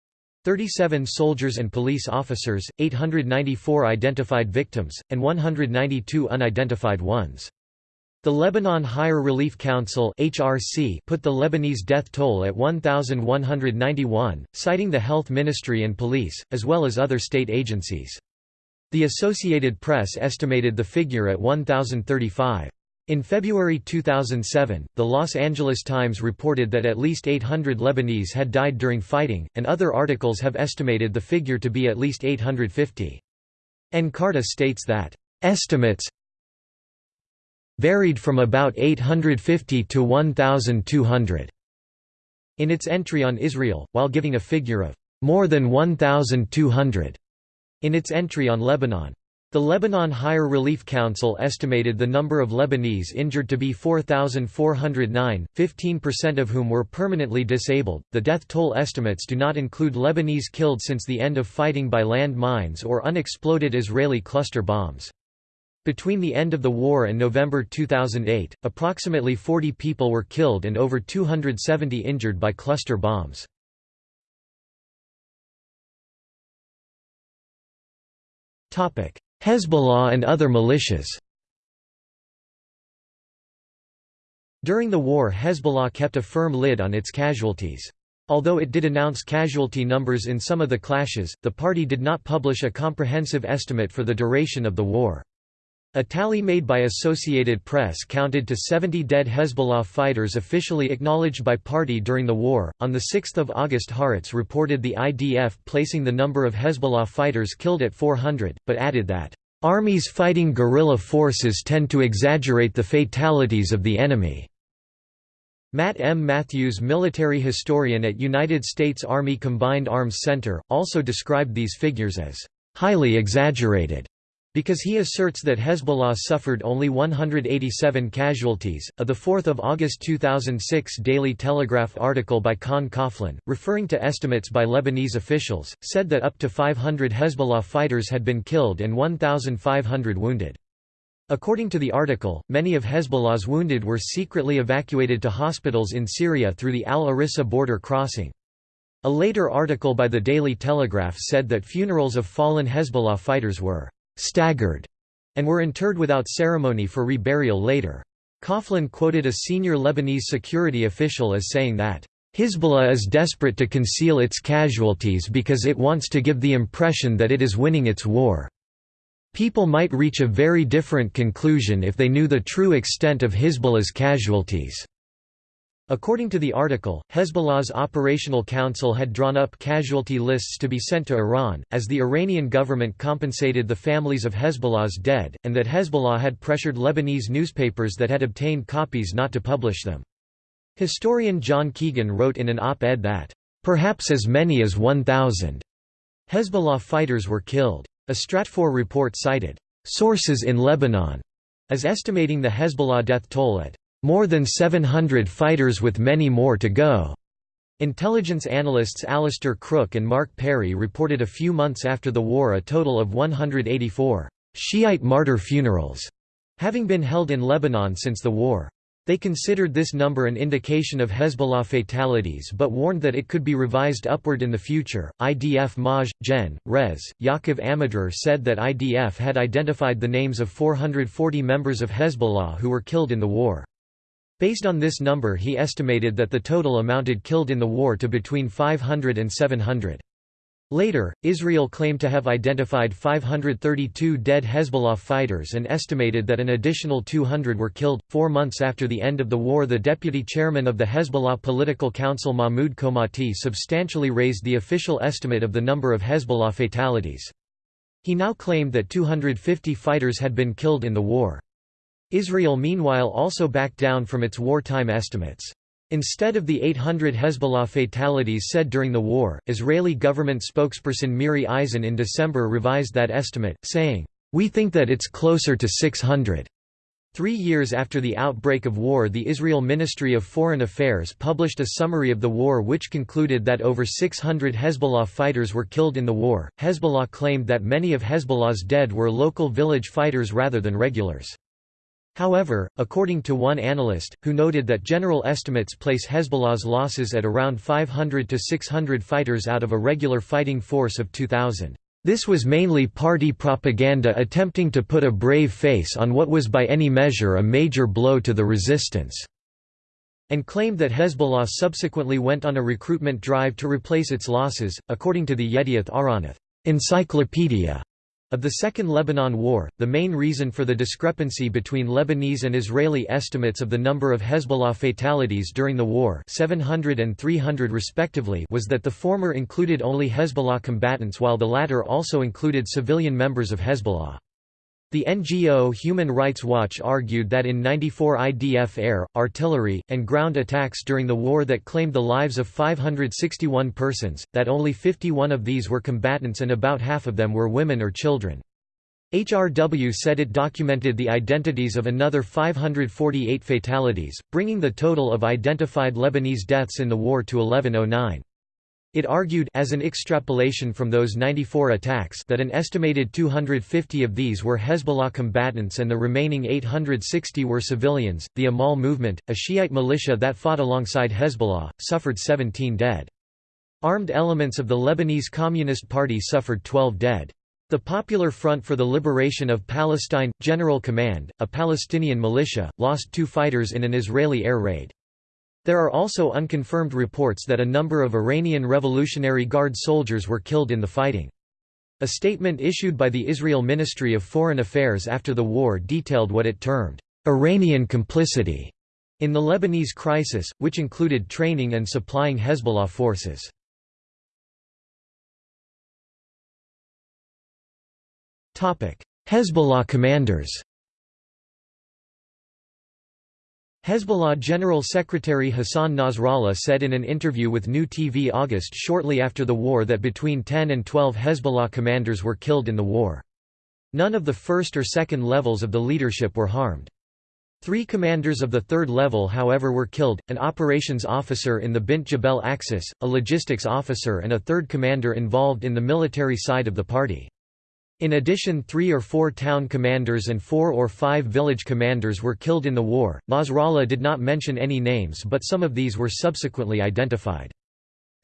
37 soldiers and police officers, 894 identified victims, and 192 unidentified ones. The Lebanon Higher Relief Council (HRC) put the Lebanese death toll at 1191, citing the health ministry and police as well as other state agencies. The Associated Press estimated the figure at 1035. In February 2007, the Los Angeles Times reported that at least 800 Lebanese had died during fighting, and other articles have estimated the figure to be at least 850. Encarta states that, "...estimates varied from about 850 to 1,200 in its entry on Israel, while giving a figure of more than 1,200 in its entry on Lebanon. The Lebanon Higher Relief Council estimated the number of Lebanese injured to be 4,409, 15% of whom were permanently disabled. The death toll estimates do not include Lebanese killed since the end of fighting by land mines or unexploded Israeli cluster bombs. Between the end of the war and November 2008, approximately 40 people were killed and over 270 injured by cluster bombs. Hezbollah and other militias During the war Hezbollah kept a firm lid on its casualties. Although it did announce casualty numbers in some of the clashes, the party did not publish a comprehensive estimate for the duration of the war. A tally made by Associated Press counted to 70 dead Hezbollah fighters officially acknowledged by party during the war. On 6 August Haaretz reported the IDF placing the number of Hezbollah fighters killed at 400, but added that, "...armies fighting guerrilla forces tend to exaggerate the fatalities of the enemy." Matt M. Matthews military historian at United States Army Combined Arms Center, also described these figures as, "...highly exaggerated." Because he asserts that Hezbollah suffered only 187 casualties. A the 4th August 2006 Daily Telegraph article by Con Coughlin, referring to estimates by Lebanese officials, said that up to 500 Hezbollah fighters had been killed and 1,500 wounded. According to the article, many of Hezbollah's wounded were secretly evacuated to hospitals in Syria through the Al-Arissa border crossing. A later article by the Daily Telegraph said that funerals of fallen Hezbollah fighters were staggered, and were interred without ceremony for reburial later. Coughlin quoted a senior Lebanese security official as saying that, Hezbollah is desperate to conceal its casualties because it wants to give the impression that it is winning its war. People might reach a very different conclusion if they knew the true extent of Hezbollah's casualties. According to the article, Hezbollah's Operational Council had drawn up casualty lists to be sent to Iran, as the Iranian government compensated the families of Hezbollah's dead, and that Hezbollah had pressured Lebanese newspapers that had obtained copies not to publish them. Historian John Keegan wrote in an op-ed that, "...perhaps as many as 1,000 Hezbollah fighters were killed." A Stratfor report cited, "...sources in Lebanon," as estimating the Hezbollah death toll at more than 700 fighters with many more to go. Intelligence analysts Alastair Crooke and Mark Perry reported a few months after the war a total of 184 Shiite martyr funerals having been held in Lebanon since the war. They considered this number an indication of Hezbollah fatalities but warned that it could be revised upward in the future. IDF Maj. Gen. Res. Yaakov Amidror said that IDF had identified the names of 440 members of Hezbollah who were killed in the war. Based on this number he estimated that the total amounted killed in the war to between 500 and 700. Later, Israel claimed to have identified 532 dead Hezbollah fighters and estimated that an additional 200 were killed. Four months after the end of the war, the deputy chairman of the Hezbollah Political Council Mahmoud Komati substantially raised the official estimate of the number of Hezbollah fatalities. He now claimed that 250 fighters had been killed in the war. Israel meanwhile also backed down from its wartime estimates. Instead of the 800 Hezbollah fatalities said during the war, Israeli government spokesperson Miri Eisen in December revised that estimate, saying, "...we think that it's closer to 600." Three years after the outbreak of war the Israel Ministry of Foreign Affairs published a summary of the war which concluded that over 600 Hezbollah fighters were killed in the war. Hezbollah claimed that many of Hezbollah's dead were local village fighters rather than regulars. However, according to one analyst, who noted that general estimates place Hezbollah's losses at around 500 to 600 fighters out of a regular fighting force of 2,000. This was mainly party propaganda attempting to put a brave face on what was by any measure a major blow to the resistance, and claimed that Hezbollah subsequently went on a recruitment drive to replace its losses, according to the Yedioth Ahronoth encyclopedia. Of the Second Lebanon War, the main reason for the discrepancy between Lebanese and Israeli estimates of the number of Hezbollah fatalities during the war 700 and 300 respectively was that the former included only Hezbollah combatants while the latter also included civilian members of Hezbollah. The NGO Human Rights Watch argued that in 94 IDF air, artillery, and ground attacks during the war that claimed the lives of 561 persons, that only 51 of these were combatants and about half of them were women or children. HRW said it documented the identities of another 548 fatalities, bringing the total of identified Lebanese deaths in the war to 1109. It argued as an extrapolation from those 94 attacks that an estimated 250 of these were Hezbollah combatants and the remaining 860 were civilians. The Amal movement, a Shiite militia that fought alongside Hezbollah, suffered 17 dead. Armed elements of the Lebanese Communist Party suffered 12 dead. The Popular Front for the Liberation of Palestine, General Command, a Palestinian militia, lost two fighters in an Israeli air raid. There are also unconfirmed reports that a number of Iranian Revolutionary Guard soldiers were killed in the fighting. A statement issued by the Israel Ministry of Foreign Affairs after the war detailed what it termed, "...Iranian complicity." in the Lebanese crisis, which included training and supplying Hezbollah forces. Hezbollah commanders Hezbollah General Secretary Hassan Nasrallah said in an interview with New TV August shortly after the war that between 10 and 12 Hezbollah commanders were killed in the war. None of the first or second levels of the leadership were harmed. Three commanders of the third level however were killed, an operations officer in the Bint Jbeil Axis, a logistics officer and a third commander involved in the military side of the party. In addition three or four town commanders and four or five village commanders were killed in the war. Nasrallah did not mention any names but some of these were subsequently identified.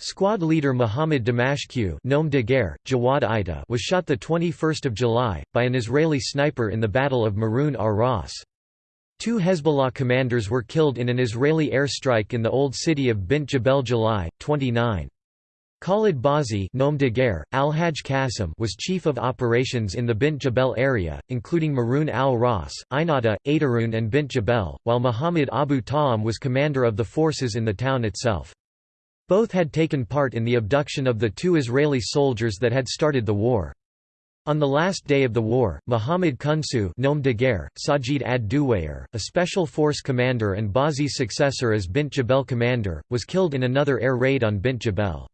Squad leader Muhammad Damashq Nom de guerre, Jawad Ida was shot 21 July, by an Israeli sniper in the Battle of Maroun ar-Ras. Two Hezbollah commanders were killed in an Israeli airstrike in the old city of Bint Jbeil July, 29. Khalid Bazi de guerre, Al-Hajj was chief of operations in the Bint Jbeil area, including Maroun al-Ras, Ainata, Adarun and Bint Jbeil, while Muhammad Abu Ta'am was commander of the forces in the town itself. Both had taken part in the abduction of the two Israeli soldiers that had started the war. On the last day of the war, Muhammad Kunsu de guerre, Sajid ad-Duwayr, a special force commander and Bazi's successor as Bint Jbeil commander, was killed in another air raid on Bint Jbeil.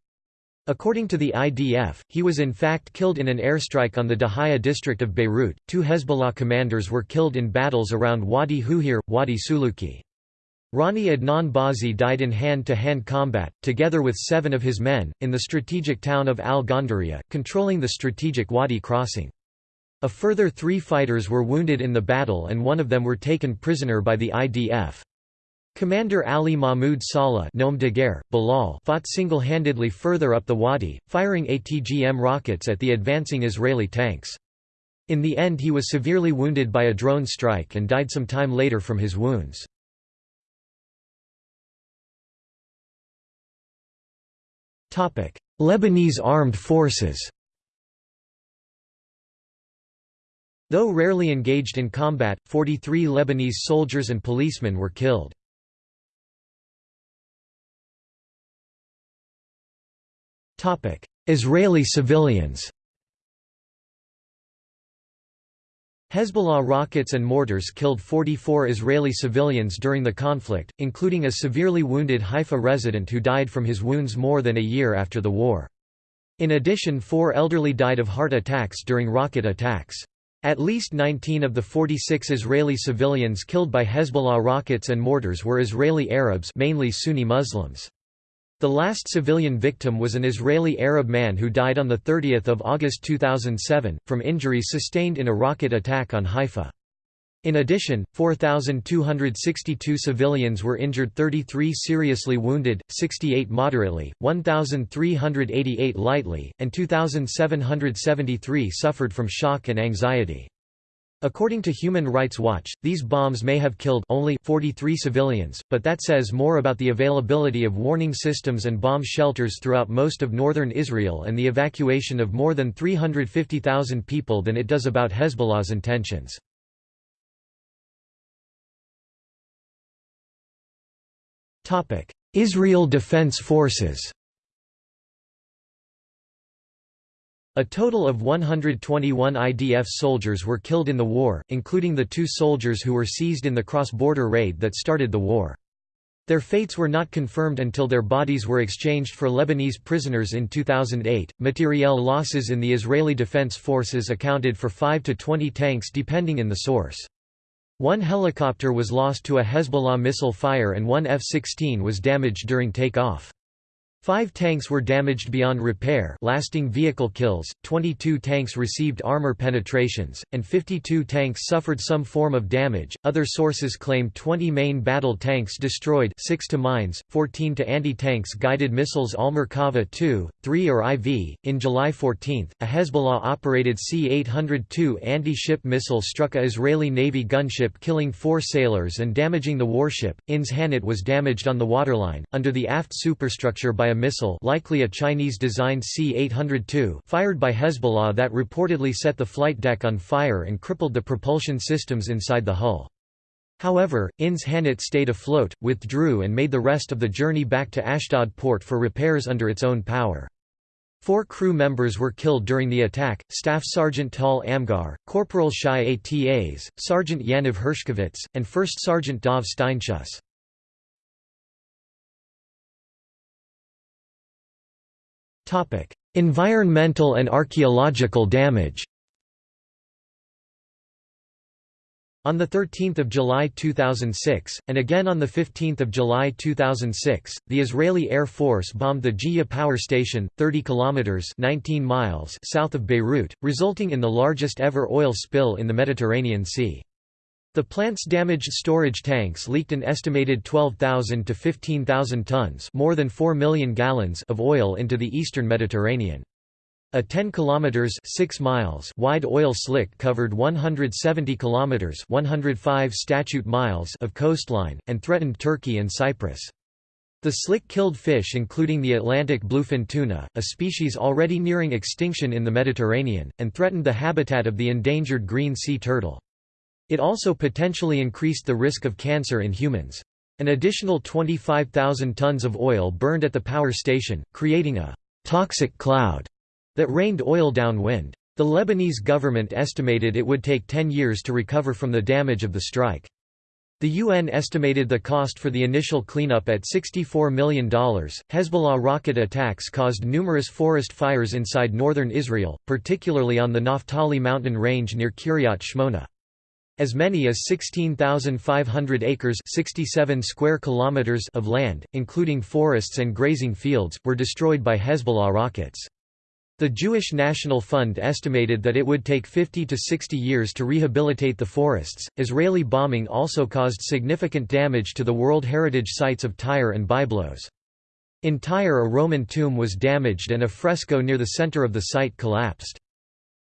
According to the IDF, he was in fact killed in an airstrike on the Dahiya district of Beirut. Two Hezbollah commanders were killed in battles around Wadi Huhir, Wadi Suluki. Rani Adnan Bazi died in hand-to-hand -hand combat, together with seven of his men, in the strategic town of Al-Gondariya, controlling the strategic Wadi crossing. A further three fighters were wounded in the battle and one of them were taken prisoner by the IDF. Commander Ali Mahmoud Saleh Nome de guerre, Bilal fought single-handedly further up the wadi, firing ATGM rockets at the advancing Israeli tanks. In the end he was severely wounded by a drone strike and died some time later from his wounds. Lebanese armed forces Though rarely engaged in combat, 43 Lebanese soldiers and policemen were killed. Israeli civilians Hezbollah rockets and mortars killed 44 Israeli civilians during the conflict, including a severely wounded Haifa resident who died from his wounds more than a year after the war. In addition four elderly died of heart attacks during rocket attacks. At least 19 of the 46 Israeli civilians killed by Hezbollah rockets and mortars were Israeli Arabs mainly Sunni Muslims. The last civilian victim was an Israeli Arab man who died on 30 August 2007, from injuries sustained in a rocket attack on Haifa. In addition, 4,262 civilians were injured 33 seriously wounded, 68 moderately, 1,388 lightly, and 2,773 suffered from shock and anxiety. According to Human Rights Watch, these bombs may have killed only 43 civilians, but that says more about the availability of warning systems and bomb shelters throughout most of northern Israel and the evacuation of more than 350,000 people than it does about Hezbollah's intentions. Israel Defense Forces A total of 121 IDF soldiers were killed in the war, including the two soldiers who were seized in the cross-border raid that started the war. Their fates were not confirmed until their bodies were exchanged for Lebanese prisoners in 2008. Materiel losses in the Israeli Defense Forces accounted for 5 to 20 tanks depending in the source. One helicopter was lost to a Hezbollah missile fire and one F-16 was damaged during takeoff. Five tanks were damaged beyond repair lasting vehicle kills, 22 tanks received armor penetrations, and 52 tanks suffered some form of damage. Other sources claim 20 main battle tanks destroyed 6 to mines, 14 to anti-tanks guided missiles Al-Merkava 2, 3 or IV. In July 14, a Hezbollah-operated C-802 anti-ship missile struck a Israeli Navy gunship killing four sailors and damaging the warship. INS Hanit was damaged on the waterline, under the aft superstructure by a missile likely a Chinese-designed C-802 fired by Hezbollah that reportedly set the flight deck on fire and crippled the propulsion systems inside the hull. However, INS Hanit stayed afloat, withdrew and made the rest of the journey back to Ashdod port for repairs under its own power. Four crew members were killed during the attack, Staff Sergeant Tal Amgar, Corporal Shai Atas, Sergeant Yaniv Hershkovitz, and First Sergeant Dov Steinshuss. Environmental and archaeological damage. On 13 July 2006, and again on 15 July 2006, the Israeli Air Force bombed the Jiyah power station, 30 kilometers (19 miles) south of Beirut, resulting in the largest ever oil spill in the Mediterranean Sea. The plant's damaged storage tanks leaked an estimated 12,000 to 15,000 tons more than 4 million gallons of oil into the eastern Mediterranean. A 10 kilometers 6 miles wide oil slick covered 170 kilometers 105 statute miles of coastline and threatened Turkey and Cyprus. The slick-killed fish including the Atlantic bluefin tuna, a species already nearing extinction in the Mediterranean, and threatened the habitat of the endangered green sea turtle. It also potentially increased the risk of cancer in humans. An additional 25,000 tons of oil burned at the power station, creating a «toxic cloud» that rained oil downwind. The Lebanese government estimated it would take 10 years to recover from the damage of the strike. The UN estimated the cost for the initial cleanup at $64 million. Hezbollah rocket attacks caused numerous forest fires inside northern Israel, particularly on the Naphtali mountain range near Kiryat Shmona. As many as 16,500 acres 67 square kilometers of land, including forests and grazing fields, were destroyed by Hezbollah rockets. The Jewish National Fund estimated that it would take 50 to 60 years to rehabilitate the forests. Israeli bombing also caused significant damage to the World Heritage sites of Tyre and Byblos. In Tyre, a Roman tomb was damaged and a fresco near the center of the site collapsed.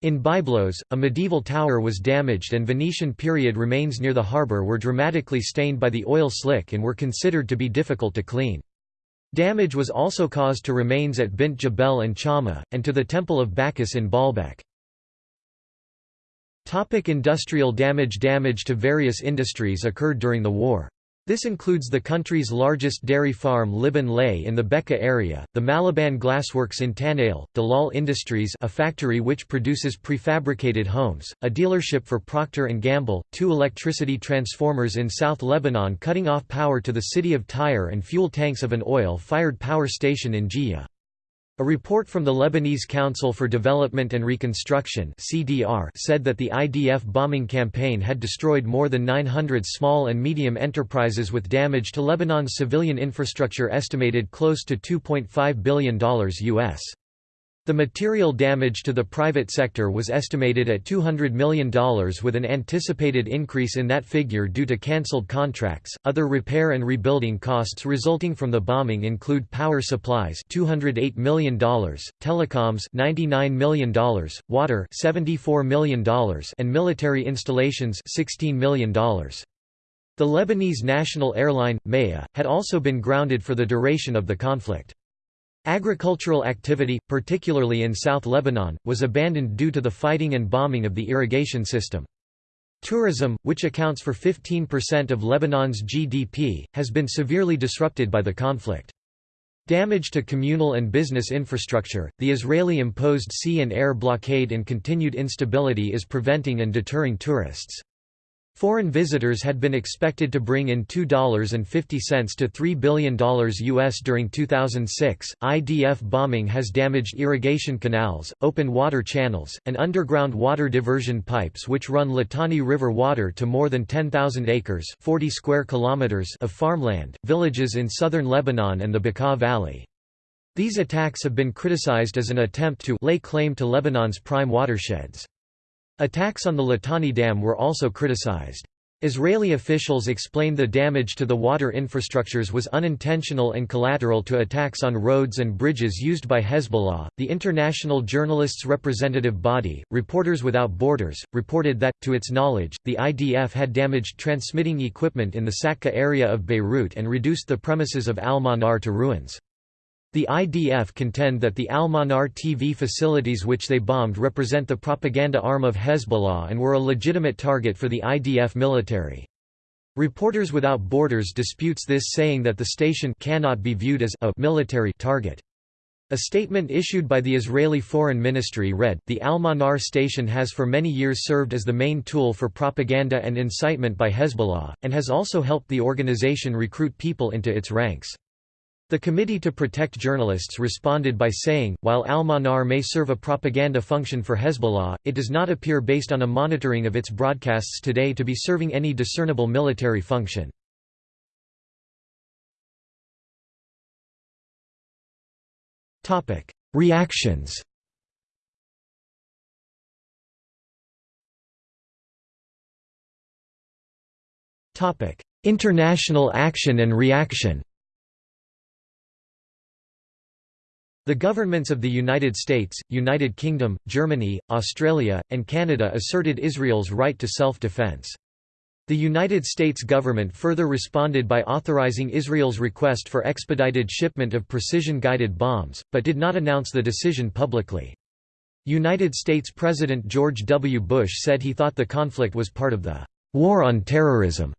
In Byblos, a medieval tower was damaged and Venetian period remains near the harbor were dramatically stained by the oil slick and were considered to be difficult to clean. Damage was also caused to remains at Bint Jbeil and Chama, and to the Temple of Bacchus in Baalbek. Topic industrial damage Damage to various industries occurred during the war. This includes the country's largest dairy farm Liban Lait in the Bekaa area, the Maliban Glassworks in Tanail, Dalal Industries a factory which produces prefabricated homes, a dealership for Procter & Gamble, two electricity transformers in South Lebanon cutting off power to the city of Tyre and fuel tanks of an oil-fired power station in Jiyah. A report from the Lebanese Council for Development and Reconstruction (CDR) said that the IDF bombing campaign had destroyed more than 900 small and medium enterprises with damage to Lebanon's civilian infrastructure estimated close to $2.5 billion US. The material damage to the private sector was estimated at $200 million with an anticipated increase in that figure due to cancelled contracts. Other repair and rebuilding costs resulting from the bombing include power supplies $208 million, telecoms $99 million, water $74 million, and military installations $16 million. The Lebanese national airline, Maya, had also been grounded for the duration of the conflict. Agricultural activity, particularly in South Lebanon, was abandoned due to the fighting and bombing of the irrigation system. Tourism, which accounts for 15% of Lebanon's GDP, has been severely disrupted by the conflict. Damage to communal and business infrastructure, the Israeli-imposed sea and air blockade and continued instability is preventing and deterring tourists. Foreign visitors had been expected to bring in $2.50 to $3 billion US during 2006. IDF bombing has damaged irrigation canals, open water channels, and underground water diversion pipes which run Litani River water to more than 10,000 acres 40 square kilometers of farmland, villages in southern Lebanon and the Bekaa Valley. These attacks have been criticized as an attempt to lay claim to Lebanon's prime watersheds. Attacks on the Litani Dam were also criticized. Israeli officials explained the damage to the water infrastructures was unintentional and collateral to attacks on roads and bridges used by Hezbollah. The international journalists' representative body, Reporters Without Borders, reported that, to its knowledge, the IDF had damaged transmitting equipment in the Sakka area of Beirut and reduced the premises of Al Manar to ruins. The IDF contend that the Al-Manar TV facilities which they bombed represent the propaganda arm of Hezbollah and were a legitimate target for the IDF military. Reporters Without Borders disputes this saying that the station cannot be viewed as a military target. A statement issued by the Israeli Foreign Ministry read, The Al-Manar station has for many years served as the main tool for propaganda and incitement by Hezbollah, and has also helped the organization recruit people into its ranks. The Committee to Protect Journalists responded by saying, while Al-Manar may serve a propaganda function for Hezbollah, it does not appear based on a monitoring of its broadcasts today to be serving any discernible military function. Reactions International action and reaction The governments of the United States, United Kingdom, Germany, Australia, and Canada asserted Israel's right to self-defense. The United States government further responded by authorizing Israel's request for expedited shipment of precision-guided bombs, but did not announce the decision publicly. United States President George W. Bush said he thought the conflict was part of the «war on terrorism».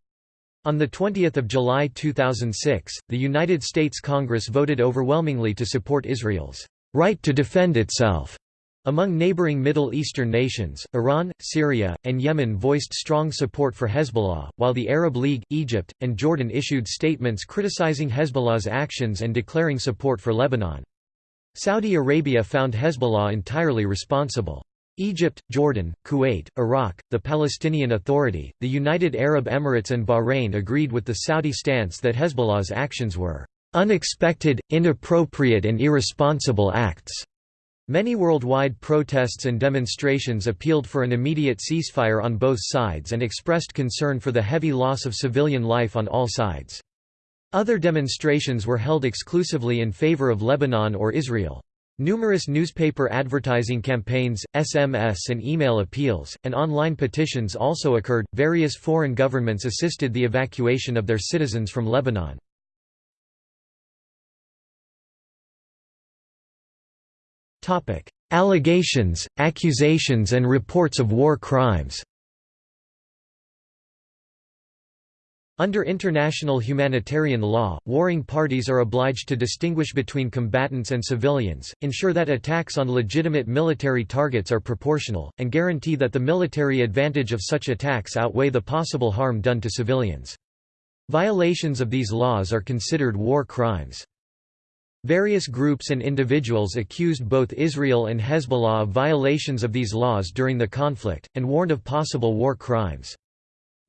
On 20 July 2006, the United States Congress voted overwhelmingly to support Israel's «right to defend itself» Among neighboring Middle Eastern nations, Iran, Syria, and Yemen voiced strong support for Hezbollah, while the Arab League, Egypt, and Jordan issued statements criticizing Hezbollah's actions and declaring support for Lebanon. Saudi Arabia found Hezbollah entirely responsible. Egypt, Jordan, Kuwait, Iraq, the Palestinian Authority, the United Arab Emirates and Bahrain agreed with the Saudi stance that Hezbollah's actions were "...unexpected, inappropriate and irresponsible acts." Many worldwide protests and demonstrations appealed for an immediate ceasefire on both sides and expressed concern for the heavy loss of civilian life on all sides. Other demonstrations were held exclusively in favor of Lebanon or Israel. Numerous newspaper advertising campaigns, SMS and email appeals, and online petitions also occurred. Various foreign governments assisted the evacuation of their citizens from Lebanon. Topic: Allegations, accusations and reports of war crimes Under international humanitarian law, warring parties are obliged to distinguish between combatants and civilians, ensure that attacks on legitimate military targets are proportional, and guarantee that the military advantage of such attacks outweigh the possible harm done to civilians. Violations of these laws are considered war crimes. Various groups and individuals accused both Israel and Hezbollah of violations of these laws during the conflict, and warned of possible war crimes.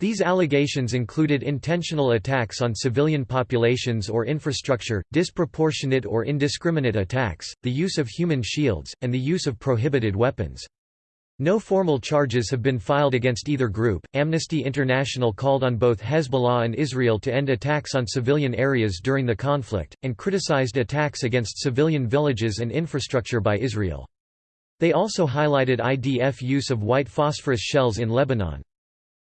These allegations included intentional attacks on civilian populations or infrastructure, disproportionate or indiscriminate attacks, the use of human shields, and the use of prohibited weapons. No formal charges have been filed against either group. Amnesty International called on both Hezbollah and Israel to end attacks on civilian areas during the conflict, and criticized attacks against civilian villages and infrastructure by Israel. They also highlighted IDF use of white phosphorus shells in Lebanon.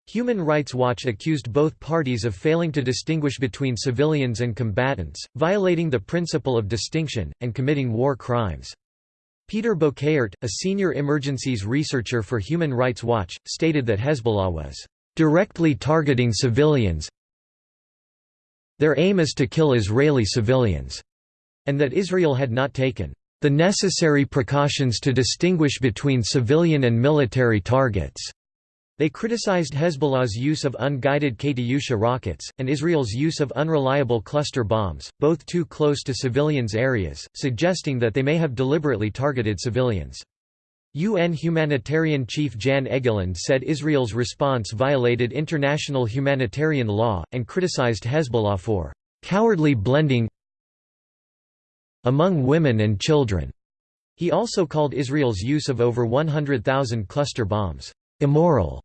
Human Rights Watch accused both parties of failing to distinguish between civilians and combatants, violating the principle of distinction, and committing war crimes. Peter Bouckaert, a senior emergencies researcher for Human Rights Watch, stated that Hezbollah was directly targeting civilians their aim is to kill Israeli civilians, and that Israel had not taken the necessary precautions to distinguish between civilian and military targets. They criticized Hezbollah's use of unguided Katyusha rockets, and Israel's use of unreliable cluster bombs, both too close to civilians' areas, suggesting that they may have deliberately targeted civilians. UN humanitarian chief Jan Egeland said Israel's response violated international humanitarian law, and criticized Hezbollah for "...cowardly blending among women and children." He also called Israel's use of over 100,000 cluster bombs, "...immoral."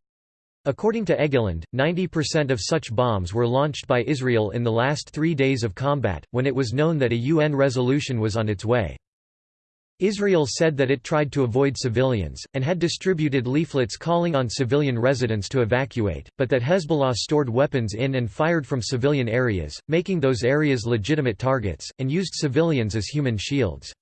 According to Egeland, 90% of such bombs were launched by Israel in the last three days of combat, when it was known that a UN resolution was on its way. Israel said that it tried to avoid civilians, and had distributed leaflets calling on civilian residents to evacuate, but that Hezbollah stored weapons in and fired from civilian areas, making those areas legitimate targets, and used civilians as human shields.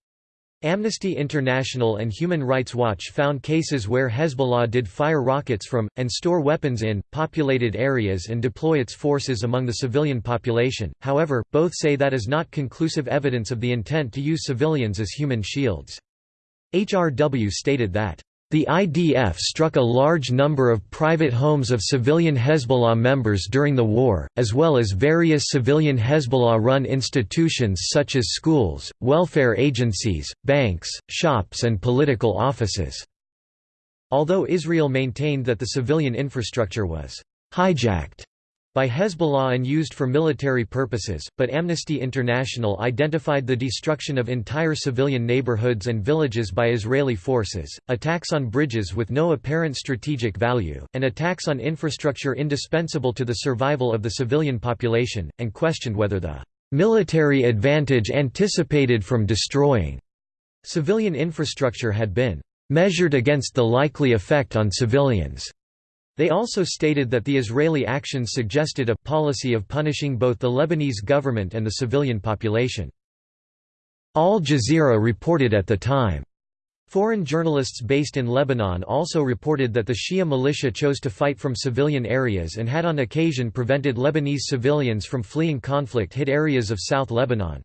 Amnesty International and Human Rights Watch found cases where Hezbollah did fire rockets from, and store weapons in, populated areas and deploy its forces among the civilian population, however, both say that is not conclusive evidence of the intent to use civilians as human shields. HRW stated that the IDF struck a large number of private homes of civilian Hezbollah members during the war, as well as various civilian Hezbollah-run institutions such as schools, welfare agencies, banks, shops and political offices. Although Israel maintained that the civilian infrastructure was hijacked by Hezbollah and used for military purposes, but Amnesty International identified the destruction of entire civilian neighborhoods and villages by Israeli forces, attacks on bridges with no apparent strategic value, and attacks on infrastructure indispensable to the survival of the civilian population, and questioned whether the military advantage anticipated from destroying civilian infrastructure had been measured against the likely effect on civilians. They also stated that the Israeli actions suggested a policy of punishing both the Lebanese government and the civilian population. Al Jazeera reported at the time. Foreign journalists based in Lebanon also reported that the Shia militia chose to fight from civilian areas and had on occasion prevented Lebanese civilians from fleeing conflict-hit areas of South Lebanon.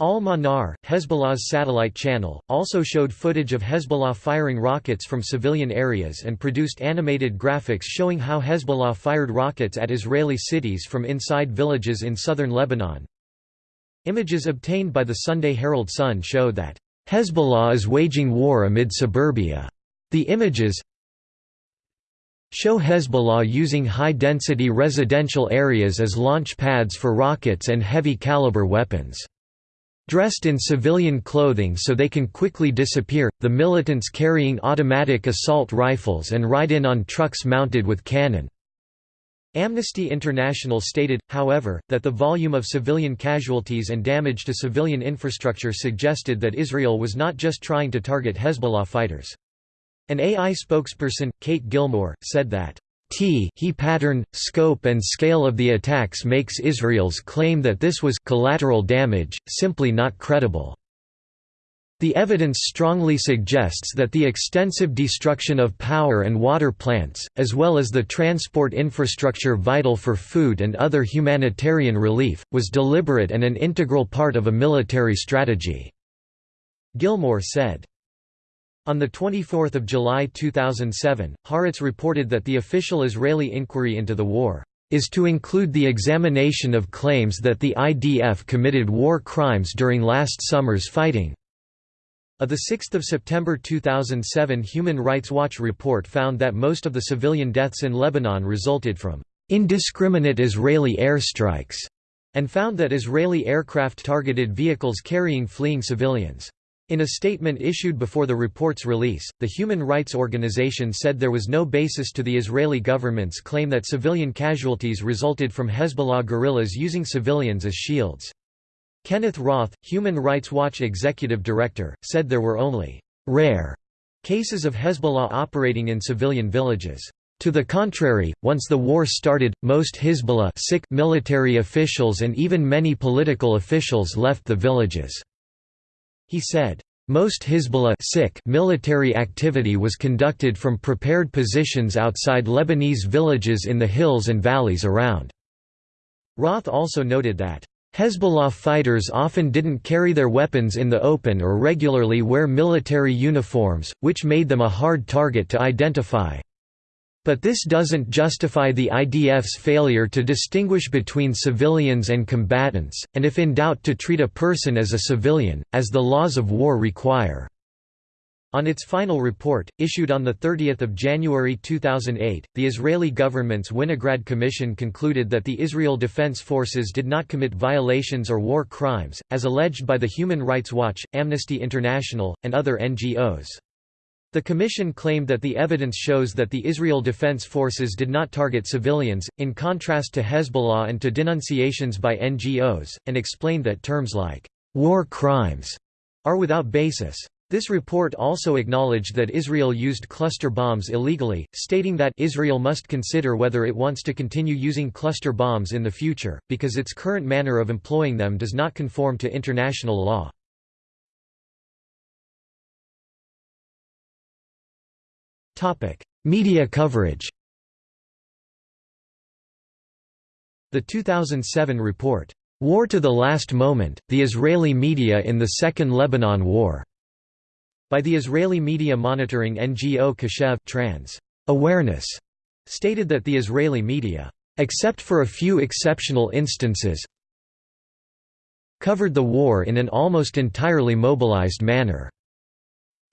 Al-Manar, Hezbollah's satellite channel, also showed footage of Hezbollah firing rockets from civilian areas and produced animated graphics showing how Hezbollah fired rockets at Israeli cities from inside villages in southern Lebanon. Images obtained by the Sunday Herald Sun show that, "...Hezbollah is waging war amid suburbia." The images show Hezbollah using high-density residential areas as launch pads for rockets and heavy-caliber weapons. Dressed in civilian clothing so they can quickly disappear, the militants carrying automatic assault rifles and ride in on trucks mounted with cannon. Amnesty International stated, however, that the volume of civilian casualties and damage to civilian infrastructure suggested that Israel was not just trying to target Hezbollah fighters. An AI spokesperson, Kate Gilmore, said that T he pattern, scope and scale of the attacks makes Israel's claim that this was collateral damage, simply not credible. The evidence strongly suggests that the extensive destruction of power and water plants, as well as the transport infrastructure vital for food and other humanitarian relief, was deliberate and an integral part of a military strategy." Gilmore said. On 24 July 2007, Haaretz reported that the official Israeli inquiry into the war is to include the examination of claims that the IDF committed war crimes during last summer's fighting. A 6 September 2007 Human Rights Watch report found that most of the civilian deaths in Lebanon resulted from indiscriminate Israeli airstrikes, and found that Israeli aircraft targeted vehicles carrying fleeing civilians. In a statement issued before the report's release, the human rights organization said there was no basis to the Israeli government's claim that civilian casualties resulted from Hezbollah guerrillas using civilians as shields. Kenneth Roth, Human Rights Watch executive director, said there were only rare cases of Hezbollah operating in civilian villages. To the contrary, once the war started, most Hezbollah military officials and even many political officials left the villages. He said, most Hezbollah military activity was conducted from prepared positions outside Lebanese villages in the hills and valleys around. Roth also noted that, Hezbollah fighters often didn't carry their weapons in the open or regularly wear military uniforms, which made them a hard target to identify. But this doesn't justify the IDF's failure to distinguish between civilians and combatants, and if in doubt to treat a person as a civilian, as the laws of war require. On its final report, issued on 30 January 2008, the Israeli government's Winograd Commission concluded that the Israel Defense Forces did not commit violations or war crimes, as alleged by the Human Rights Watch, Amnesty International, and other NGOs. The Commission claimed that the evidence shows that the Israel Defense Forces did not target civilians, in contrast to Hezbollah and to denunciations by NGOs, and explained that terms like, "'war crimes' are without basis. This report also acknowledged that Israel used cluster bombs illegally, stating that Israel must consider whether it wants to continue using cluster bombs in the future, because its current manner of employing them does not conform to international law. Media coverage The 2007 report, "'War to the Last Moment, The Israeli Media in the Second Lebanon War' by the Israeli media monitoring NGO Keshev trans. Awareness stated that the Israeli media, except for a few exceptional instances, covered the war in an almost entirely mobilized manner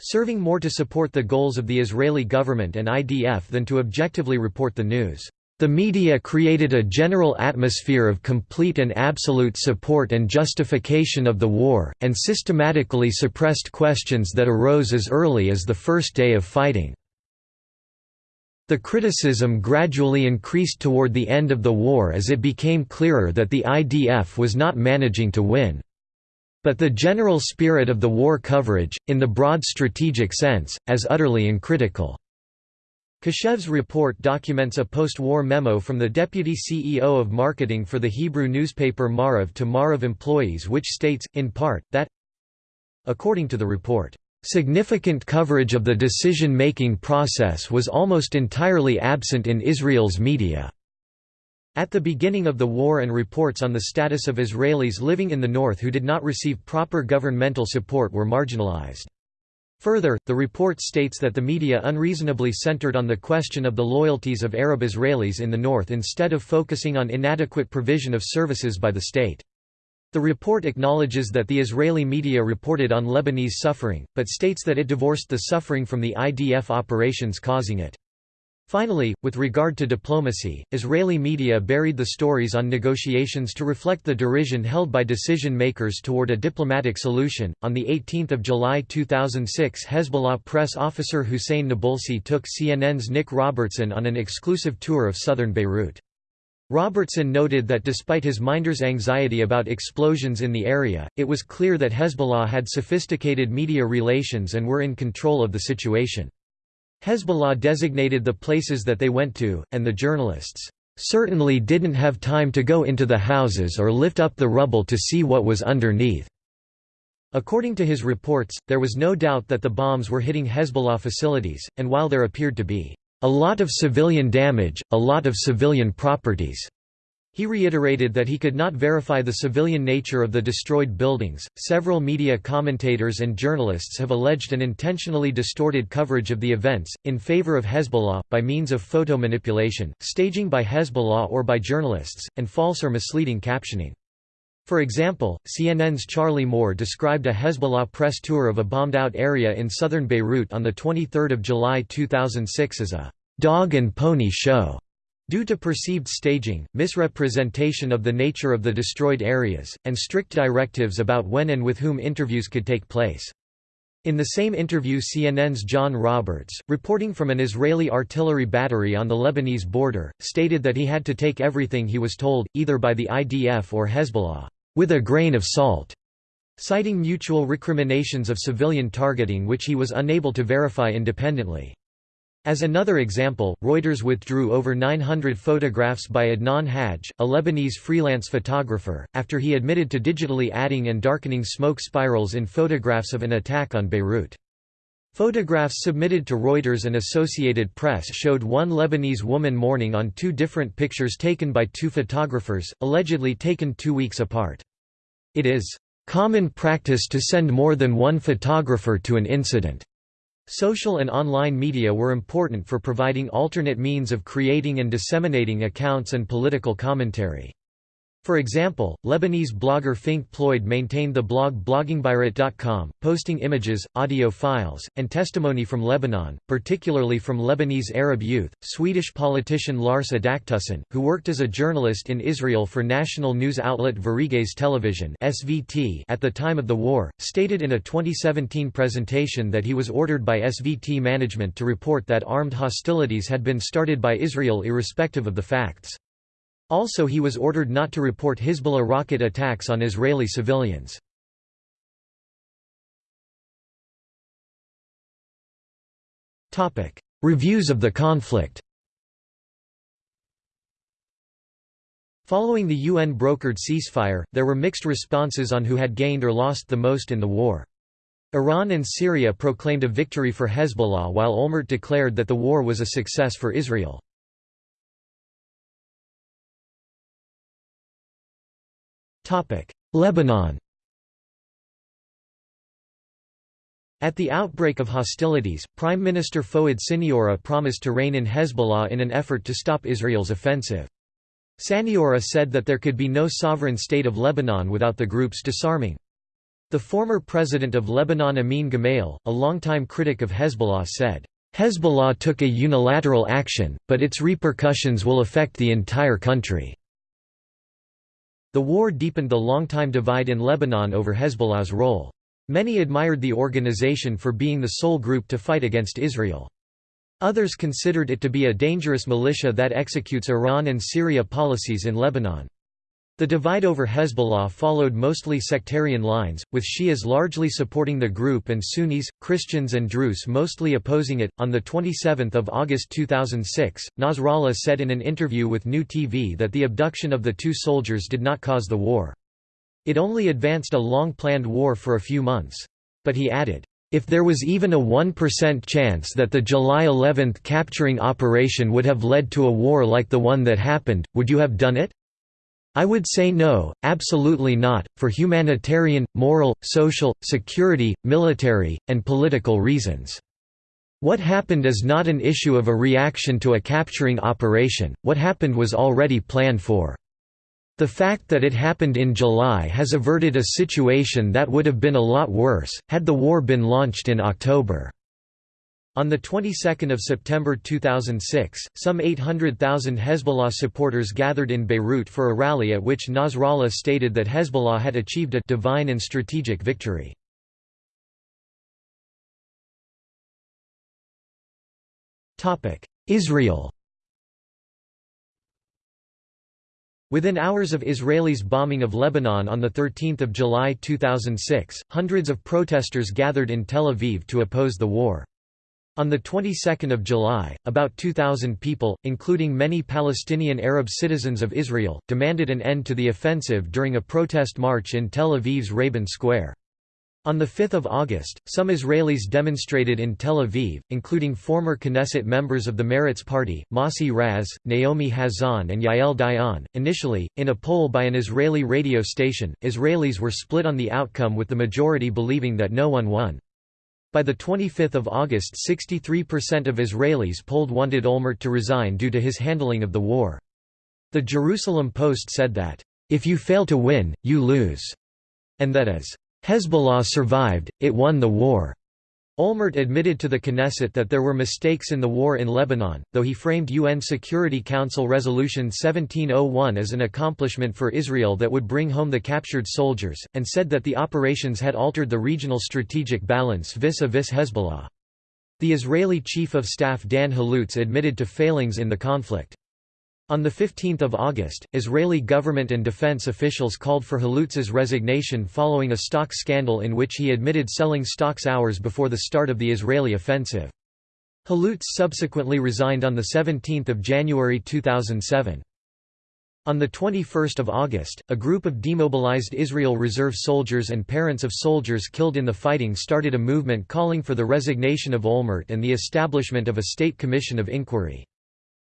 serving more to support the goals of the Israeli government and IDF than to objectively report the news. The media created a general atmosphere of complete and absolute support and justification of the war, and systematically suppressed questions that arose as early as the first day of fighting. The criticism gradually increased toward the end of the war as it became clearer that the IDF was not managing to win. But the general spirit of the war coverage, in the broad strategic sense, as utterly uncritical. Keshev's report documents a post-war memo from the deputy CEO of marketing for the Hebrew newspaper Maariv to Maariv employees which states, in part, that According to the report, "...significant coverage of the decision-making process was almost entirely absent in Israel's media." At the beginning of the war and reports on the status of Israelis living in the north who did not receive proper governmental support were marginalized. Further, the report states that the media unreasonably centered on the question of the loyalties of Arab Israelis in the north instead of focusing on inadequate provision of services by the state. The report acknowledges that the Israeli media reported on Lebanese suffering, but states that it divorced the suffering from the IDF operations causing it. Finally, with regard to diplomacy, Israeli media buried the stories on negotiations to reflect the derision held by decision makers toward a diplomatic solution. On the 18th of July 2006, Hezbollah press officer Hussein Nabulsi took CNN's Nic Robertson on an exclusive tour of southern Beirut. Robertson noted that despite his minder's anxiety about explosions in the area, it was clear that Hezbollah had sophisticated media relations and were in control of the situation. Hezbollah designated the places that they went to, and the journalists, "...certainly didn't have time to go into the houses or lift up the rubble to see what was underneath." According to his reports, there was no doubt that the bombs were hitting Hezbollah facilities, and while there appeared to be, "...a lot of civilian damage, a lot of civilian properties," He reiterated that he could not verify the civilian nature of the destroyed buildings. Several media commentators and journalists have alleged an intentionally distorted coverage of the events, in favor of Hezbollah, by means of photo manipulation, staging by Hezbollah or by journalists, and false or misleading captioning. For example, CNN's Charlie Moore described a Hezbollah press tour of a bombed-out area in southern Beirut on 23 July 2006 as a «dog and pony show» Due to perceived staging, misrepresentation of the nature of the destroyed areas, and strict directives about when and with whom interviews could take place. In the same interview CNN's John Roberts, reporting from an Israeli artillery battery on the Lebanese border, stated that he had to take everything he was told, either by the IDF or Hezbollah, with a grain of salt, citing mutual recriminations of civilian targeting which he was unable to verify independently. As another example, Reuters withdrew over 900 photographs by Adnan Hajj, a Lebanese freelance photographer, after he admitted to digitally adding and darkening smoke spirals in photographs of an attack on Beirut. Photographs submitted to Reuters and Associated Press showed one Lebanese woman mourning on two different pictures taken by two photographers, allegedly taken two weeks apart. It is common practice to send more than one photographer to an incident. Social and online media were important for providing alternate means of creating and disseminating accounts and political commentary. For example, Lebanese blogger Fink Ployd maintained the blog bloggingbeirut.com, posting images, audio files, and testimony from Lebanon, particularly from Lebanese Arab youth. Swedish politician Lars Adaktusson, who worked as a journalist in Israel for national news outlet Sveriges Television (SVT) at the time of the war, stated in a 2017 presentation that he was ordered by SVT management to report that armed hostilities had been started by Israel irrespective of the facts. Also he was ordered not to report Hezbollah rocket attacks on Israeli civilians. Reviews of the conflict Following the UN-brokered ceasefire, there were mixed responses on who had gained or lost the most in the war. Iran and Syria proclaimed a victory for Hezbollah while Olmert declared that the war was a success for Israel. Lebanon At the outbreak of hostilities, Prime Minister Fouad Siniora promised to rein in Hezbollah in an effort to stop Israel's offensive. Siniora said that there could be no sovereign state of Lebanon without the group's disarming. The former president of Lebanon Amin Gemayel, a longtime critic of Hezbollah said, "...Hezbollah took a unilateral action, but its repercussions will affect the entire country." The war deepened the long-time divide in Lebanon over Hezbollah's role. Many admired the organization for being the sole group to fight against Israel. Others considered it to be a dangerous militia that executes Iran and Syria policies in Lebanon. The divide over Hezbollah followed mostly sectarian lines, with Shias largely supporting the group and Sunnis, Christians and Druze mostly opposing it. On the 27th of August 2006, Nasrallah said in an interview with New TV that the abduction of the two soldiers did not cause the war. It only advanced a long-planned war for a few months. But he added, if there was even a 1% chance that the July 11 capturing operation would have led to a war like the one that happened, would you have done it? I would say no, absolutely not, for humanitarian, moral, social, security, military, and political reasons. What happened is not an issue of a reaction to a capturing operation, what happened was already planned for. The fact that it happened in July has averted a situation that would have been a lot worse, had the war been launched in October. On the 22nd of September 2006, some 800,000 Hezbollah supporters gathered in Beirut for a rally at which Nasrallah stated that Hezbollah had achieved a «divine and strategic victory». Israel Within hours of Israelis' bombing of Lebanon on 13 July 2006, hundreds of protesters gathered in Tel Aviv to oppose the war. On the 22nd of July, about 2,000 people, including many Palestinian Arab citizens of Israel, demanded an end to the offensive during a protest march in Tel Aviv's Rabin Square. On 5 August, some Israelis demonstrated in Tel Aviv, including former Knesset members of the Meretz Party, Mossi Raz, Naomi Chazan and Yael Dayan. Initially, in a poll by an Israeli radio station, Israelis were split on the outcome with the majority believing that no one won. By 25 August 63% of Israelis polled wanted Olmert to resign due to his handling of the war. The Jerusalem Post said that, "...if you fail to win, you lose," and that as, "...Hezbollah survived, it won the war." Olmert admitted to the Knesset that there were mistakes in the war in Lebanon, though he framed UN Security Council Resolution 1701 as an accomplishment for Israel that would bring home the captured soldiers, and said that the operations had altered the regional strategic balance vis-a-vis -vis Hezbollah. The Israeli Chief of Staff Dan Halutz admitted to failings in the conflict. On 15 August, Israeli government and defense officials called for Halutz's resignation following a stock scandal in which he admitted selling stocks hours before the start of the Israeli offensive. Halutz subsequently resigned on 17 January 2007. On 21 August, a group of demobilized Israel Reserve soldiers and parents of soldiers killed in the fighting started a movement calling for the resignation of Olmert and the establishment of a state commission of inquiry.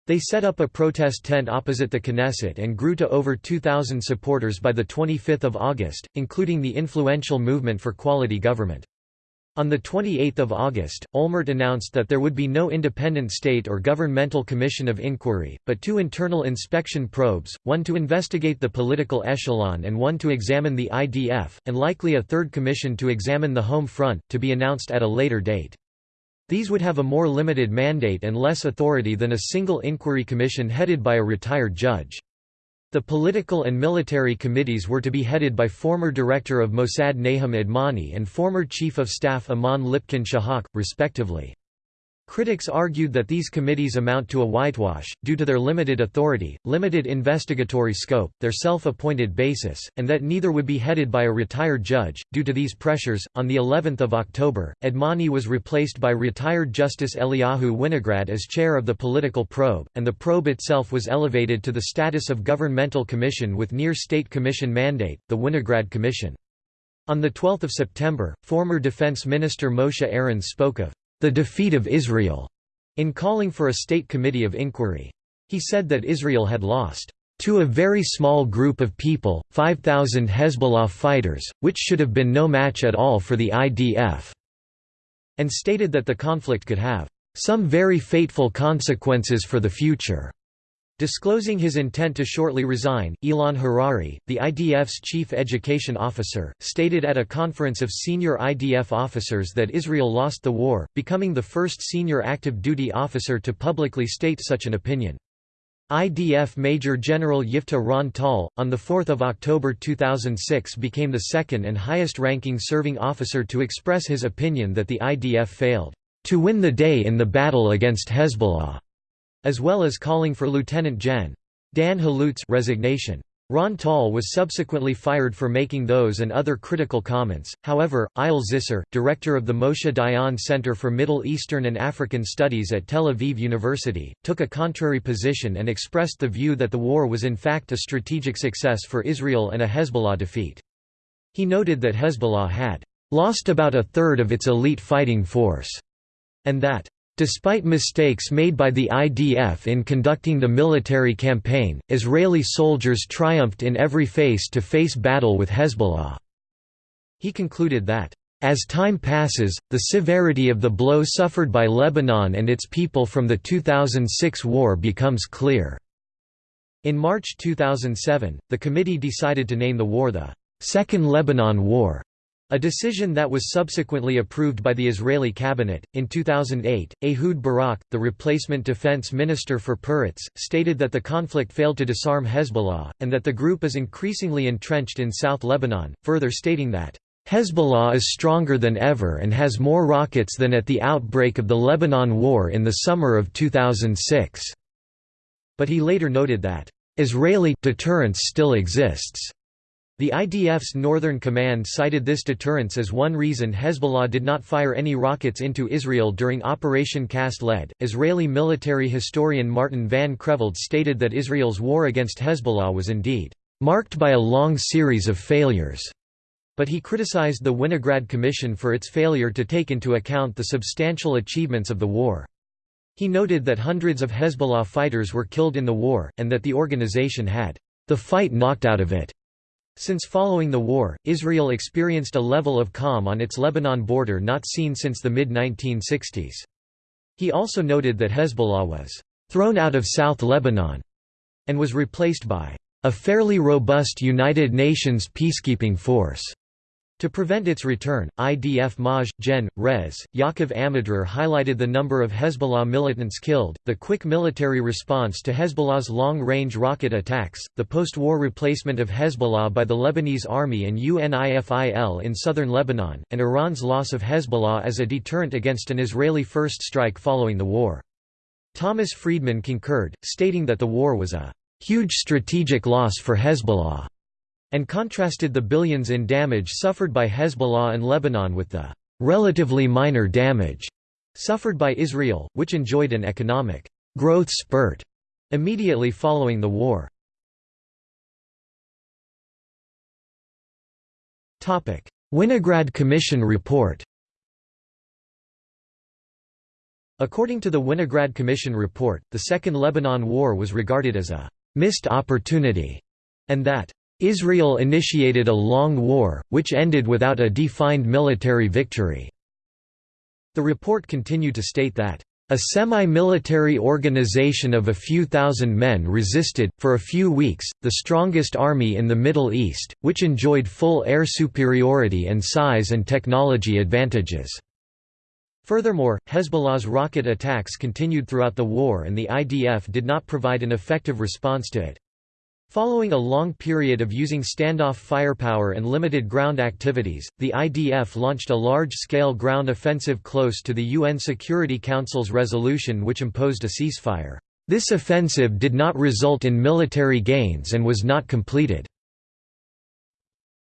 They set up a protest tent opposite the Knesset and grew to over 2,000 supporters by 25 August, including the influential Movement for Quality Government. On 28 August, Olmert announced that there would be no independent state or governmental commission of inquiry, but two internal inspection probes, one to investigate the political echelon and one to examine the IDF, and likely a third commission to examine the home front, to be announced at a later date. These would have a more limited mandate and less authority than a single inquiry commission headed by a retired judge. The political and military committees were to be headed by former director of Mossad Nahum Admoni and former chief of staff Amnon Lipkin Shahak, respectively. Critics argued that these committees amount to a whitewash, due to their limited authority, limited investigatory scope, their self-appointed basis, and that neither would be headed by a retired judge. Due to these pressures, on the 11th of October, Admoni was replaced by retired Justice Eliyahu Winograd as chair of the political probe, and the probe itself was elevated to the status of governmental commission with near-state commission mandate, the Winograd Commission. On 12 September, former Defense Minister Moshe Arens spoke of the defeat of Israel, in calling for a state committee of inquiry. He said that Israel had lost to a very small group of people, 5,000 Hezbollah fighters, which should have been no match at all for the IDF, and stated that the conflict could have some very fateful consequences for the future. Disclosing his intent to shortly resign, Ilan Harari, the IDF's chief education officer, stated at a conference of senior IDF officers that Israel lost the war, becoming the first senior active duty officer to publicly state such an opinion. IDF Major General Yifta Ron Tal, on 4 October 2006 became the second and highest-ranking serving officer to express his opinion that the IDF failed to win the day in the battle against Hezbollah as well as calling for Lieutenant Gen. Dan Halutz resignation. Ron Tal was subsequently fired for making those and other critical comments. However, Eyal Zisser, director of the Moshe Dayan Center for Middle Eastern and African Studies at Tel Aviv University, took a contrary position and expressed the view that the war was in fact a strategic success for Israel and a Hezbollah defeat. He noted that Hezbollah had lost about a third of its elite fighting force, and that Despite mistakes made by the IDF in conducting the military campaign, Israeli soldiers triumphed in every face-to-face -face battle with Hezbollah. He concluded that, "...as time passes, the severity of the blow suffered by Lebanon and its people from the 2006 war becomes clear." In March 2007, the committee decided to name the war the Second Lebanon War. A decision that was subsequently approved by the Israeli cabinet. In 2008, Ehud Barak, the replacement defense minister for Peretz, stated that the conflict failed to disarm Hezbollah, and that the group is increasingly entrenched in South Lebanon, further stating that, Hezbollah is stronger than ever and has more rockets than at the outbreak of the Lebanon War in the summer of 2006. But he later noted that, Israeli deterrence still exists. The IDF's Northern Command cited this deterrence as one reason Hezbollah did not fire any rockets into Israel during Operation Cast Lead. Israeli military historian Martin van Creveld stated that Israel's war against Hezbollah was indeed marked by a long series of failures. But he criticized the Winograd Commission for its failure to take into account the substantial achievements of the war. He noted that hundreds of Hezbollah fighters were killed in the war, and that the organization had the fight knocked out of it. Since following the war, Israel experienced a level of calm on its Lebanon border not seen since the mid-1960s. He also noted that Hezbollah was «thrown out of South Lebanon» and was replaced by «a fairly robust United Nations peacekeeping force». To prevent its return, IDF Maj. Gen. Res. Yaakov Amidror highlighted the number of Hezbollah militants killed, the quick military response to Hezbollah's long-range rocket attacks, the post-war replacement of Hezbollah by the Lebanese army and UNIFIL in southern Lebanon, and Iran's loss of Hezbollah as a deterrent against an Israeli first strike following the war. Thomas Friedman concurred, stating that the war was a huge strategic loss for Hezbollah and contrasted the billions in damage suffered by Hezbollah and Lebanon with the relatively minor damage suffered by Israel, which enjoyed an economic growth spurt immediately following the war. Winograd Commission report According to the Winograd Commission report, the Second Lebanon War was regarded as a «missed opportunity» and that Israel initiated a long war, which ended without a defined military victory. The report continued to state that, "...a semi-military organization of a few thousand men resisted, for a few weeks, the strongest army in the Middle East, which enjoyed full air superiority and size and technology advantages." Furthermore, Hezbollah's rocket attacks continued throughout the war and the IDF did not provide an effective response to it. Following a long period of using standoff firepower and limited ground activities, the IDF launched a large-scale ground offensive close to the UN Security Council's resolution which imposed a ceasefire. This offensive did not result in military gains and was not completed.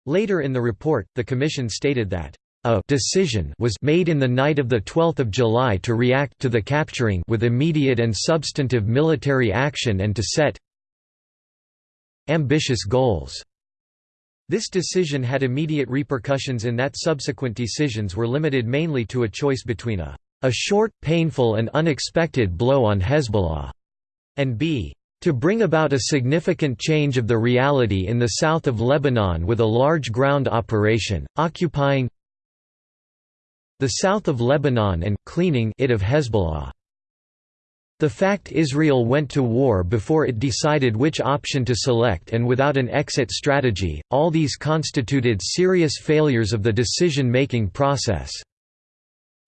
Later in the report, the Commission stated that a decision was made in the night of 12 July to react to the capturing with immediate and substantive military action and to set ambitious goals. This decision had immediate repercussions in that subsequent decisions were limited mainly to a choice between a, a short, painful and unexpected blow on Hezbollah, and b. to bring about a significant change of the reality in the south of Lebanon with a large ground operation, occupying the south of Lebanon and cleaning it of Hezbollah. The fact Israel went to war before it decided which option to select and without an exit strategy, all these constituted serious failures of the decision-making process.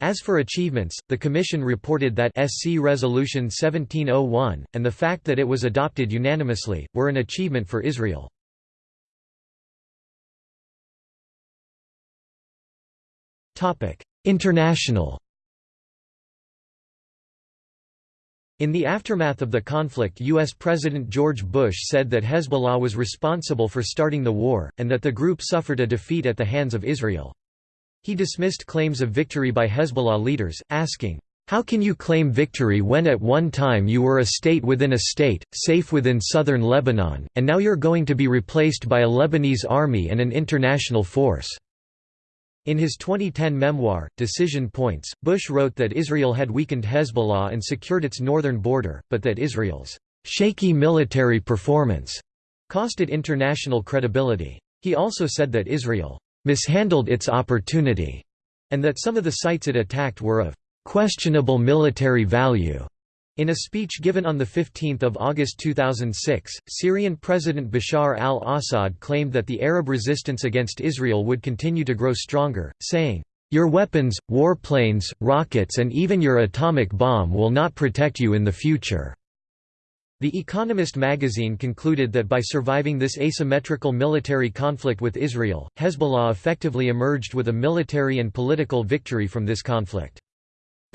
As for achievements, the Commission reported that SC Resolution 1701, and the fact that it was adopted unanimously, were an achievement for Israel. International In the aftermath of the conflict U.S. President George Bush said that Hezbollah was responsible for starting the war, and that the group suffered a defeat at the hands of Israel. He dismissed claims of victory by Hezbollah leaders, asking, "'How can you claim victory when at one time you were a state within a state, safe within southern Lebanon, and now you're going to be replaced by a Lebanese army and an international force?' In his 2010 memoir, Decision Points, Bush wrote that Israel had weakened Hezbollah and secured its northern border, but that Israel's shaky military performance cost it international credibility. He also said that Israel mishandled its opportunity, and that some of the sites it attacked were of questionable military value. In a speech given on 15 August 2006, Syrian President Bashar al-Assad claimed that the Arab resistance against Israel would continue to grow stronger, saying, "...your weapons, warplanes, rockets and even your atomic bomb will not protect you in the future." The Economist magazine concluded that by surviving this asymmetrical military conflict with Israel, Hezbollah effectively emerged with a military and political victory from this conflict.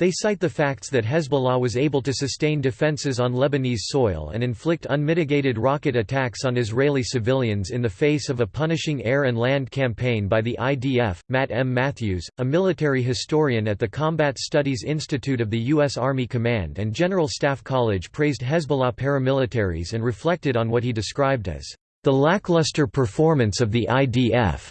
They cite the facts that Hezbollah was able to sustain defenses on Lebanese soil and inflict unmitigated rocket attacks on Israeli civilians in the face of a punishing air and land campaign by the IDF. Matt M. Matthews, a military historian at the Combat Studies Institute of the U.S. Army Command and General Staff College, praised Hezbollah paramilitaries and reflected on what he described as the lackluster performance of the IDF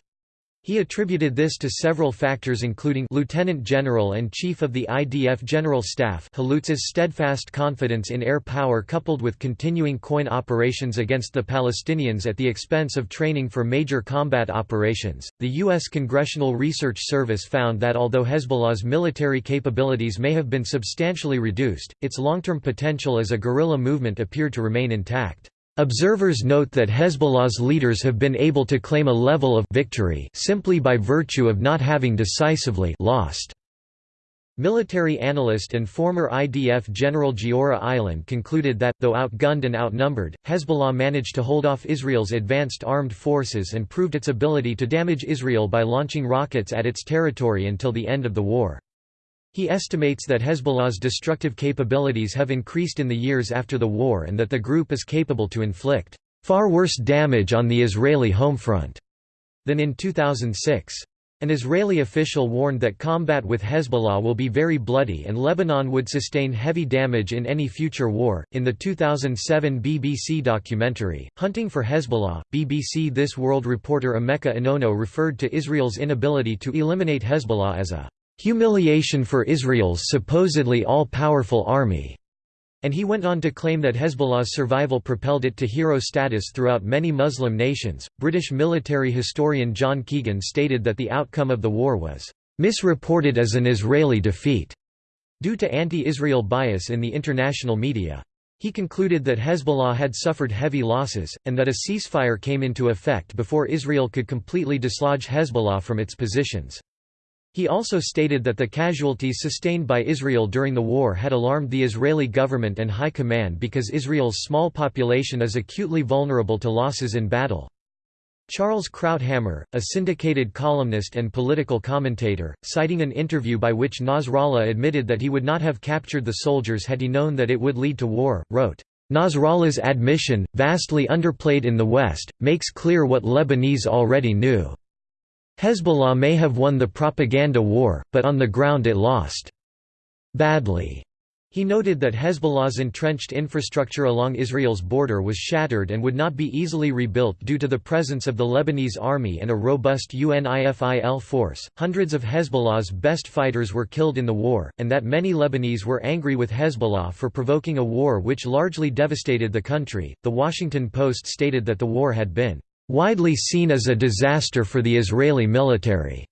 he attributed this to several factors including Lieutenant General and Chief of the IDF General Staff Halutz's steadfast confidence in air power coupled with continuing COIN operations against the Palestinians at the expense of training for major combat operations. The U.S. Congressional Research Service found that although Hezbollah's military capabilities may have been substantially reduced, its long-term potential as a guerrilla movement appeared to remain intact. Observers note that Hezbollah's leaders have been able to claim a level of victory simply by virtue of not having decisively lost. Military analyst and former IDF General Giora Eiland concluded that, though outgunned and outnumbered, Hezbollah managed to hold off Israel's advanced armed forces and proved its ability to damage Israel by launching rockets at its territory until the end of the war. He estimates that Hezbollah's destructive capabilities have increased in the years after the war and that the group is capable to inflict far worse damage on the Israeli home front than in 2006. An Israeli official warned that combat with Hezbollah will be very bloody and Lebanon would sustain heavy damage in any future war. In the 2007 BBC documentary, Hunting for Hezbollah, BBC This World reporter Emeka Onono referred to Israel's inability to eliminate Hezbollah as a humiliation for Israel's supposedly all-powerful army, and he went on to claim that Hezbollah's survival propelled it to hero status throughout many Muslim nations. British military historian John Keegan stated that the outcome of the war was misreported as an Israeli defeat due to anti-Israel bias in the international media. He concluded that Hezbollah had suffered heavy losses, and that a ceasefire came into effect before Israel could completely dislodge Hezbollah from its positions. He also stated that the casualties sustained by Israel during the war had alarmed the Israeli government and high command because Israel's small population is acutely vulnerable to losses in battle. Charles Krauthammer, a syndicated columnist and political commentator, citing an interview by which Nasrallah admitted that he would not have captured the soldiers had he known that it would lead to war, wrote, Nasrallah's admission, vastly underplayed in the West, makes clear what Lebanese already knew. Hezbollah may have won the propaganda war, but on the ground it lost badly. He noted that Hezbollah's entrenched infrastructure along Israel's border was shattered and would not be easily rebuilt due to the presence of the Lebanese army and a robust UNIFIL force. Hundreds of Hezbollah's best fighters were killed in the war, and that many Lebanese were angry with Hezbollah for provoking a war which largely devastated the country. The Washington Post stated that the war had been widely seen as a disaster for the Israeli military.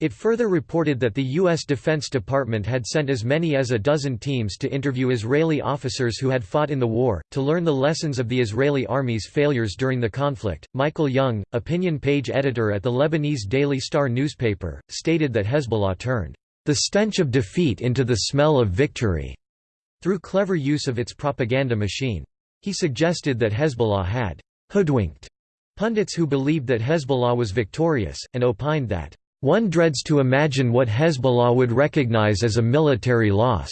It further reported that the U.S. Defense Department had sent as many as a dozen teams to interview Israeli officers who had fought in the war, to learn the lessons of the Israeli army's failures during the conflict. Michael Young, opinion page editor at the Lebanese Daily Star newspaper, stated that Hezbollah turned the stench of defeat into the smell of victory through clever use of its propaganda machine. He suggested that Hezbollah had hoodwinked Pundits who believed that Hezbollah was victorious, and opined that, "...one dreads to imagine what Hezbollah would recognize as a military loss."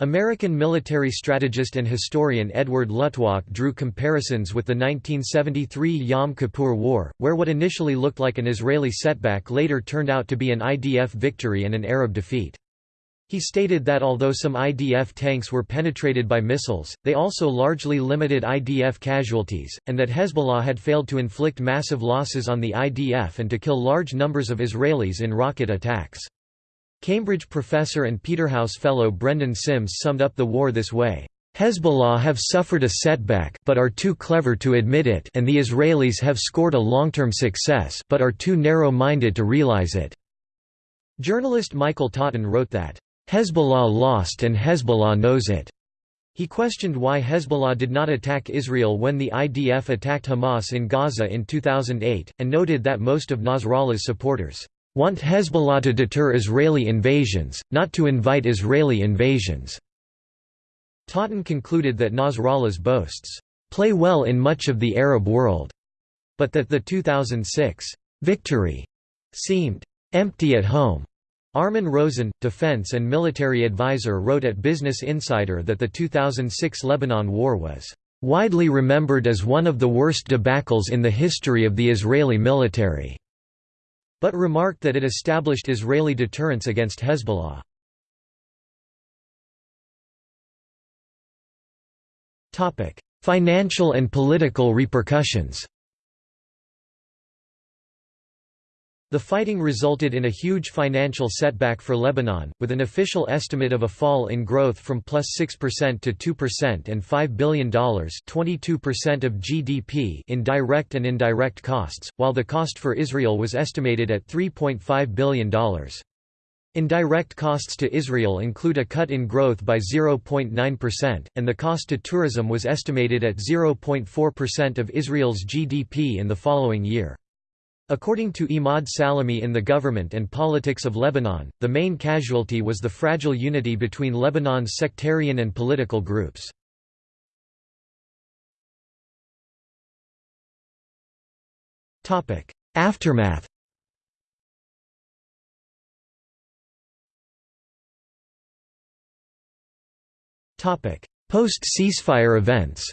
American military strategist and historian Edward Luttwak drew comparisons with the 1973 Yom Kippur War, where what initially looked like an Israeli setback later turned out to be an IDF victory and an Arab defeat. He stated that although some IDF tanks were penetrated by missiles, they also largely limited IDF casualties, and that Hezbollah had failed to inflict massive losses on the IDF and to kill large numbers of Israelis in rocket attacks. Cambridge professor and Peterhouse fellow Brendan Simms summed up the war this way. Hezbollah have suffered a setback but are too clever to admit it and the Israelis have scored a long-term success but are too narrow-minded to realize it." Journalist Michael Totten wrote that, "...Hezbollah lost and Hezbollah knows it." He questioned why Hezbollah did not attack Israel when the IDF attacked Hamas in Gaza in 2008, and noted that most of Nasrallah's supporters want Hezbollah to deter Israeli invasions, not to invite Israeli invasions." Totten concluded that Nasrallah's boasts, "...play well in much of the Arab world," but that the 2006 victory seemed empty at home. Armin Rosen, defense and military advisor wrote at Business Insider that the 2006 Lebanon War was widely remembered as one of the worst debacles in the history of the Israeli military but remarked that it established Israeli deterrence against Hezbollah. Financial and political repercussions The fighting resulted in a huge financial setback for Lebanon, with an official estimate of a fall in growth from plus 6% to 2% and $5 billion 22% of GDP in direct and indirect costs, while the cost for Israel was estimated at $3.5 billion. Indirect costs to Israel include a cut in growth by 0.9%, and the cost to tourism was estimated at 0.4% of Israel's GDP in the following year. According to Imad Salamey in The Government and Politics of Lebanon, the main casualty was the fragile unity between Lebanon's sectarian and political groups. Aftermath Post-ceasefire events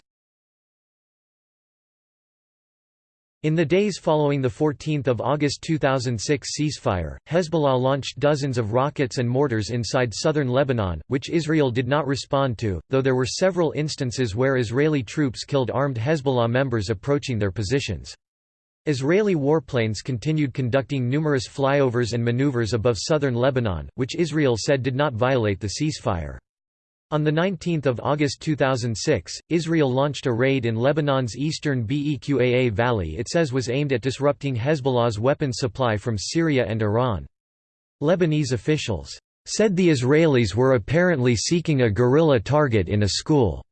In the days following the 14 August 2006 ceasefire, Hezbollah launched dozens of rockets and mortars inside southern Lebanon, which Israel did not respond to, though there were several instances where Israeli troops killed armed Hezbollah members approaching their positions. Israeli warplanes continued conducting numerous flyovers and maneuvers above southern Lebanon, which Israel said did not violate the ceasefire. On 19 August 2006, Israel launched a raid in Lebanon's eastern Beqaa Valley it says was aimed at disrupting Hezbollah's weapons supply from Syria and Iran. Lebanese officials said the Israelis were apparently seeking a guerrilla target in a school.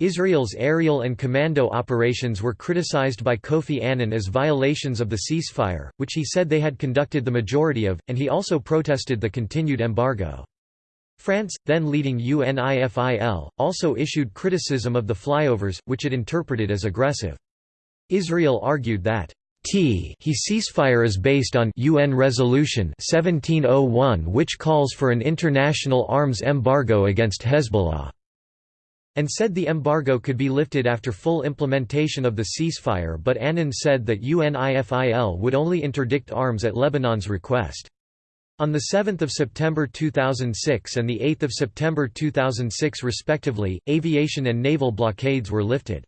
Israel's aerial and commando operations were criticized by Kofi Annan as violations of the ceasefire, which he said they had conducted the majority of, and he also protested the continued embargo. France, then leading UNIFIL, also issued criticism of the flyovers, which it interpreted as aggressive. Israel argued that T he ceasefire is based on UN Resolution 1701 which calls for an international arms embargo against Hezbollah, and said the embargo could be lifted after full implementation of the ceasefire but Annan said that UNIFIL would only interdict arms at Lebanon's request. On 7 September 2006 and 8 September 2006 respectively, aviation and naval blockades were lifted.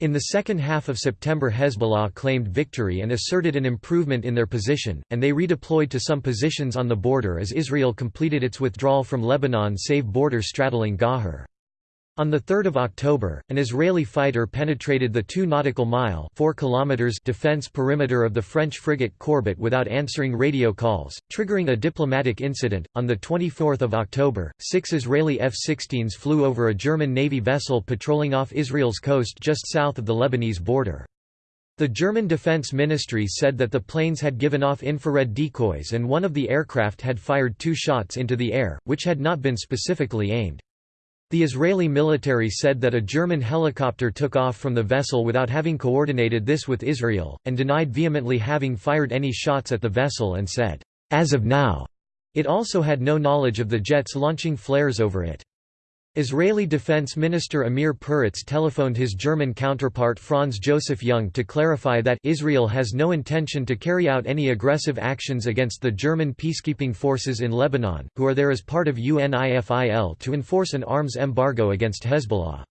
In the second half of September Hezbollah claimed victory and asserted an improvement in their position, and they redeployed to some positions on the border as Israel completed its withdrawal from Lebanon save border straddling Ghajar. On 3 October, an Israeli fighter penetrated the 2 nautical mile 4 kilometers defense perimeter of the French frigate Courbet without answering radio calls, triggering a diplomatic incident. On 24 October, six Israeli F-16s flew over a German Navy vessel patrolling off Israel's coast just south of the Lebanese border. The German Defense Ministry said that the planes had given off infrared decoys and one of the aircraft had fired two shots into the air, which had not been specifically aimed. The Israeli military said that a German helicopter took off from the vessel without having coordinated this with Israel, and denied vehemently having fired any shots at the vessel and said, "'As of now' it also had no knowledge of the jets launching flares over it. Israeli Defense Minister Amir Peretz telephoned his German counterpart Franz Josef Jung to clarify that Israel has no intention to carry out any aggressive actions against the German peacekeeping forces in Lebanon, who are there as part of UNIFIL to enforce an arms embargo against Hezbollah.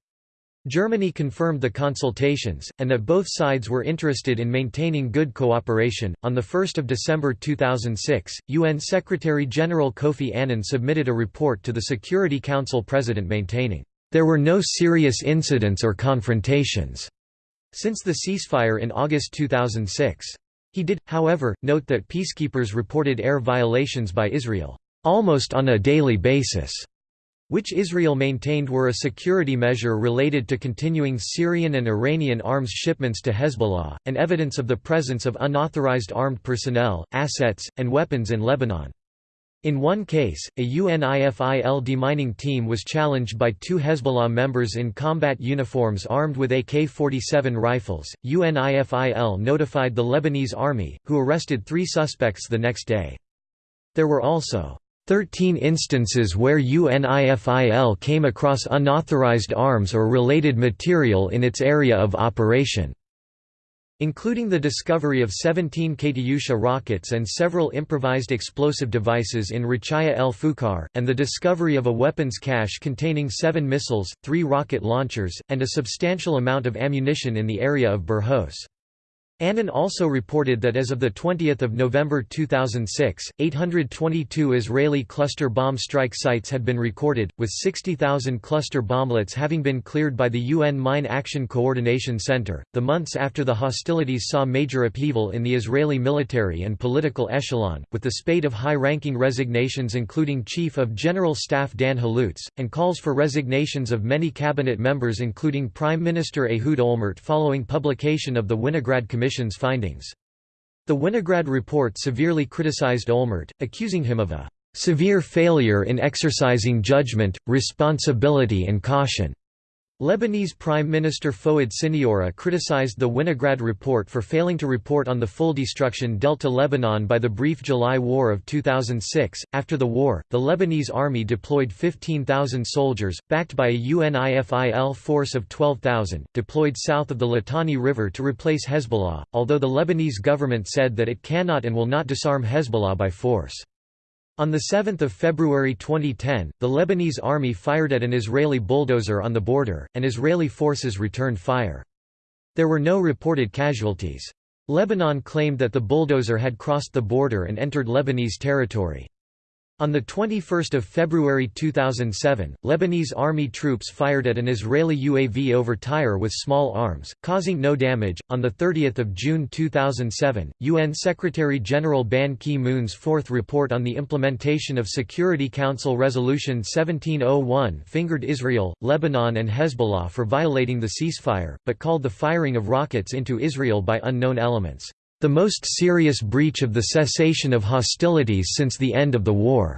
Germany confirmed the consultations, and that both sides were interested in maintaining good cooperation. On 1 December 2006, UN Secretary General Kofi Annan submitted a report to the Security Council President maintaining, There were no serious incidents or confrontations since the ceasefire in August 2006. He did, however, note that peacekeepers reported air violations by Israel, almost on a daily basis which Israel maintained were a security measure related to continuing Syrian and Iranian arms shipments to Hezbollah, and evidence of the presence of unauthorized armed personnel, assets, and weapons in Lebanon. In one case, a UNIFIL demining team was challenged by two Hezbollah members in combat uniforms armed with AK-47 rifles. UNIFIL notified the Lebanese army, who arrested three suspects the next day. There were also 13 instances where UNIFIL came across unauthorized arms or related material in its area of operation including the discovery of 17 Katyusha rockets and several improvised explosive devices in Rachaya el Fukar, and the discovery of a weapons cache containing seven missiles, three rocket launchers, and a substantial amount of ammunition in the area of Burhos. Annan also reported that as of 20 November 2006, 822 Israeli cluster bomb strike sites had been recorded, with 60,000 cluster bomblets having been cleared by the UN Mine Action Coordination Center. The months after the hostilities saw major upheaval in the Israeli military and political echelon, with the spate of high ranking resignations, including Chief of General Staff Dan Halutz, and calls for resignations of many cabinet members, including Prime Minister Ehud Olmert, following publication of the Winograd Commission Commission's findings. The Winograd report severely criticized Olmert, accusing him of a "...severe failure in exercising judgment, responsibility and caution." Lebanese Prime Minister Fouad Siniora criticized the Winograd report for failing to report on the full destruction dealt to Lebanon by the brief July War of 2006. After the war, the Lebanese army deployed 15,000 soldiers, backed by a UNIFIL force of 12,000, deployed south of the Litani River to replace Hezbollah, although the Lebanese government said that it cannot and will not disarm Hezbollah by force. On 7 February 2010, the Lebanese army fired at an Israeli bulldozer on the border, and Israeli forces returned fire. There were no reported casualties. Lebanon claimed that the bulldozer had crossed the border and entered Lebanese territory. On 21 February 2007, Lebanese army troops fired at an Israeli UAV over Tyre with small arms, causing no damage. On 30 June 2007, UN Secretary-General Ban Ki-moon's fourth report on the implementation of Security Council Resolution 1701 fingered Israel, Lebanon and Hezbollah for violating the ceasefire, but called the firing of rockets into Israel by unknown elements the most serious breach of the cessation of hostilities since the end of the war.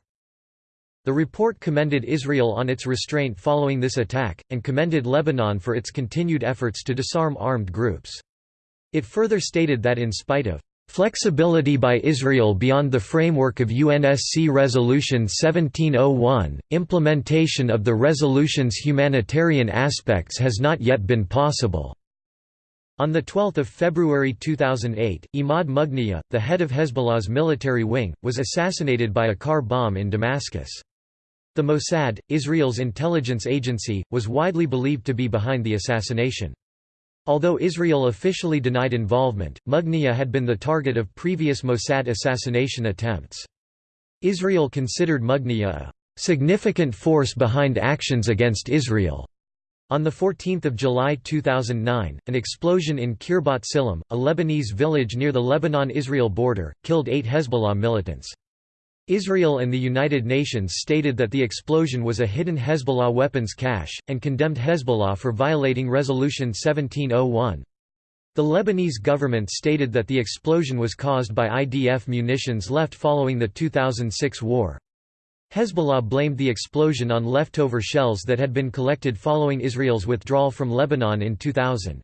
The report commended Israel on its restraint following this attack, and commended Lebanon for its continued efforts to disarm armed groups. It further stated that in spite of Flexibility by Israel beyond the framework of UNSC Resolution 1701, implementation of the resolution's humanitarian aspects has not yet been possible. On 12 February 2008, Imad Mughniya, the head of Hezbollah's military wing, was assassinated by a car bomb in Damascus. The Mossad, Israel's intelligence agency, was widely believed to be behind the assassination. Although Israel officially denied involvement, Mughniya had been the target of previous Mossad assassination attempts. Israel considered Mughniya a significant force behind actions against Israel. On 14 July 2009, an explosion in Khirbet Selm, a Lebanese village near the Lebanon-Israel border, killed eight Hezbollah militants. Israel and the United Nations stated that the explosion was a hidden Hezbollah weapons cache, and condemned Hezbollah for violating Resolution 1701. The Lebanese government stated that the explosion was caused by IDF munitions left following the 2006 war. Hezbollah blamed the explosion on leftover shells that had been collected following Israel's withdrawal from Lebanon in 2000.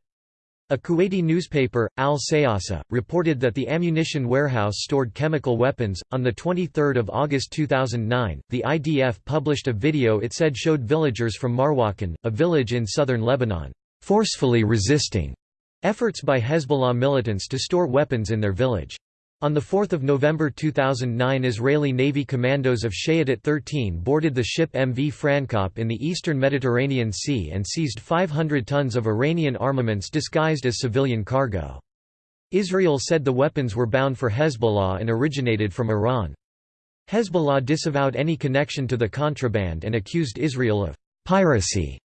A Kuwaiti newspaper, Al Sayasa, reported that the ammunition warehouse stored chemical weapons. On 23 August 2009, the IDF published a video it said showed villagers from Marwahin, a village in southern Lebanon, forcefully resisting efforts by Hezbollah militants to store weapons in their village. On 4 November 2009 Israeli Navy commandos of Shayetet 13 boarded the ship MV Francop in the eastern Mediterranean Sea and seized 500 tons of Iranian armaments disguised as civilian cargo. Israel said the weapons were bound for Hezbollah and originated from Iran. Hezbollah disavowed any connection to the contraband and accused Israel of piracy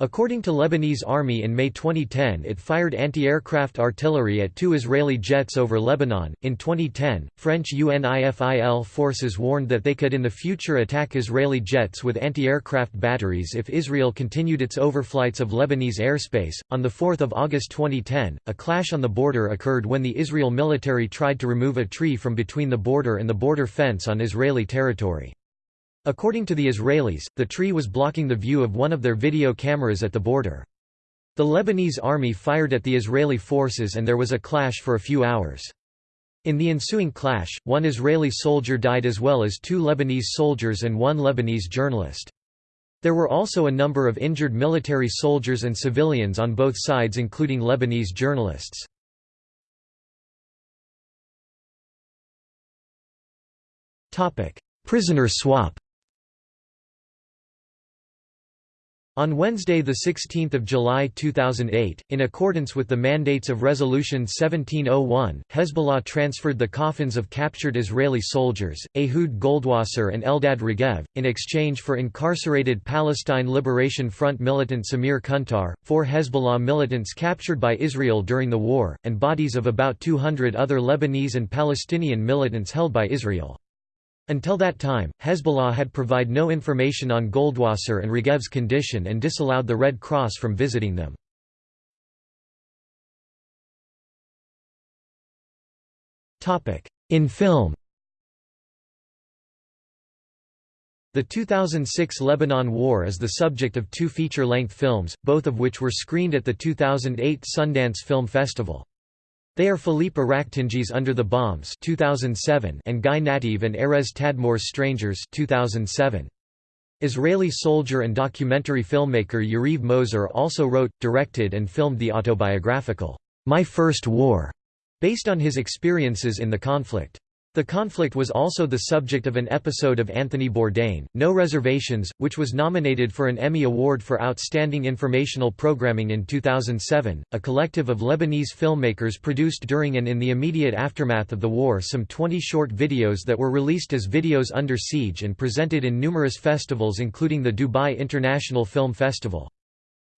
According to Lebanese Army in May 2010 it fired anti-aircraft artillery at two Israeli jets over Lebanon. In 2010, French UNIFIL forces warned that they could in the future attack Israeli jets with anti-aircraft batteries if Israel continued its overflights of Lebanese airspace. On the 4th of August 2010, a clash on the border occurred when the Israel military tried to remove a tree from between the border and the border fence on Israeli territory. According to the Israelis, the tree was blocking the view of one of their video cameras at the border. The Lebanese army fired at the Israeli forces and there was a clash for a few hours. In the ensuing clash, one Israeli soldier died as well as two Lebanese soldiers and one Lebanese journalist. There were also a number of injured military soldiers and civilians on both sides including Lebanese journalists. Prisoner swap On Wednesday 16 July 2008, in accordance with the mandates of Resolution 1701, Hezbollah transferred the coffins of captured Israeli soldiers, Ehud Goldwasser and Eldad Regev, in exchange for incarcerated Palestine Liberation Front militant Samir Kuntar, four Hezbollah militants captured by Israel during the war, and bodies of about 200 other Lebanese and Palestinian militants held by Israel. Until that time, Hezbollah had provided no information on Goldwasser and Regev's condition and disallowed the Red Cross from visiting them. In film The 2006 Lebanon War is the subject of two feature-length films, both of which were screened at the 2008 Sundance Film Festival. They are Philippe Aractingi's Under the Bombs 2007 and Guy Nativ and Erez Tadmor's Strangers 2007. Israeli soldier and documentary filmmaker Yariv Mozer also wrote, directed and filmed the autobiographical, My First War, based on his experiences in the conflict. The conflict was also the subject of an episode of Anthony Bourdain, No Reservations, which was nominated for an Emmy Award for Outstanding Informational Programming in 2007. A collective of Lebanese filmmakers produced during and in the immediate aftermath of the war some 20 short videos that were released as Videos Under Siege and presented in numerous festivals including the Dubai International Film Festival.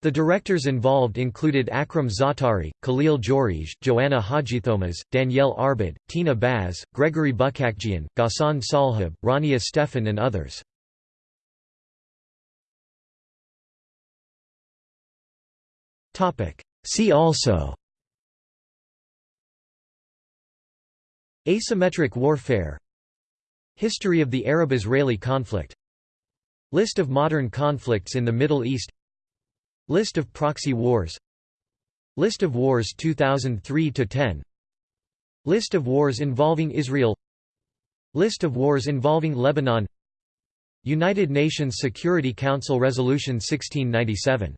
The directors involved included Akram Zaatari, Khalil Joreige, Joanna Hadjithomas, Danielle Arbid, Tina Baz, Gregory Buchakjian, Ghassan Salhab, Rania Stefan and others. See also Asymmetric warfare History of the Arab-Israeli conflict List of modern conflicts in the Middle East List of proxy wars. List of wars 2003–10 List of wars involving Israel. List of wars involving Lebanon. United Nations Security Council Resolution 1697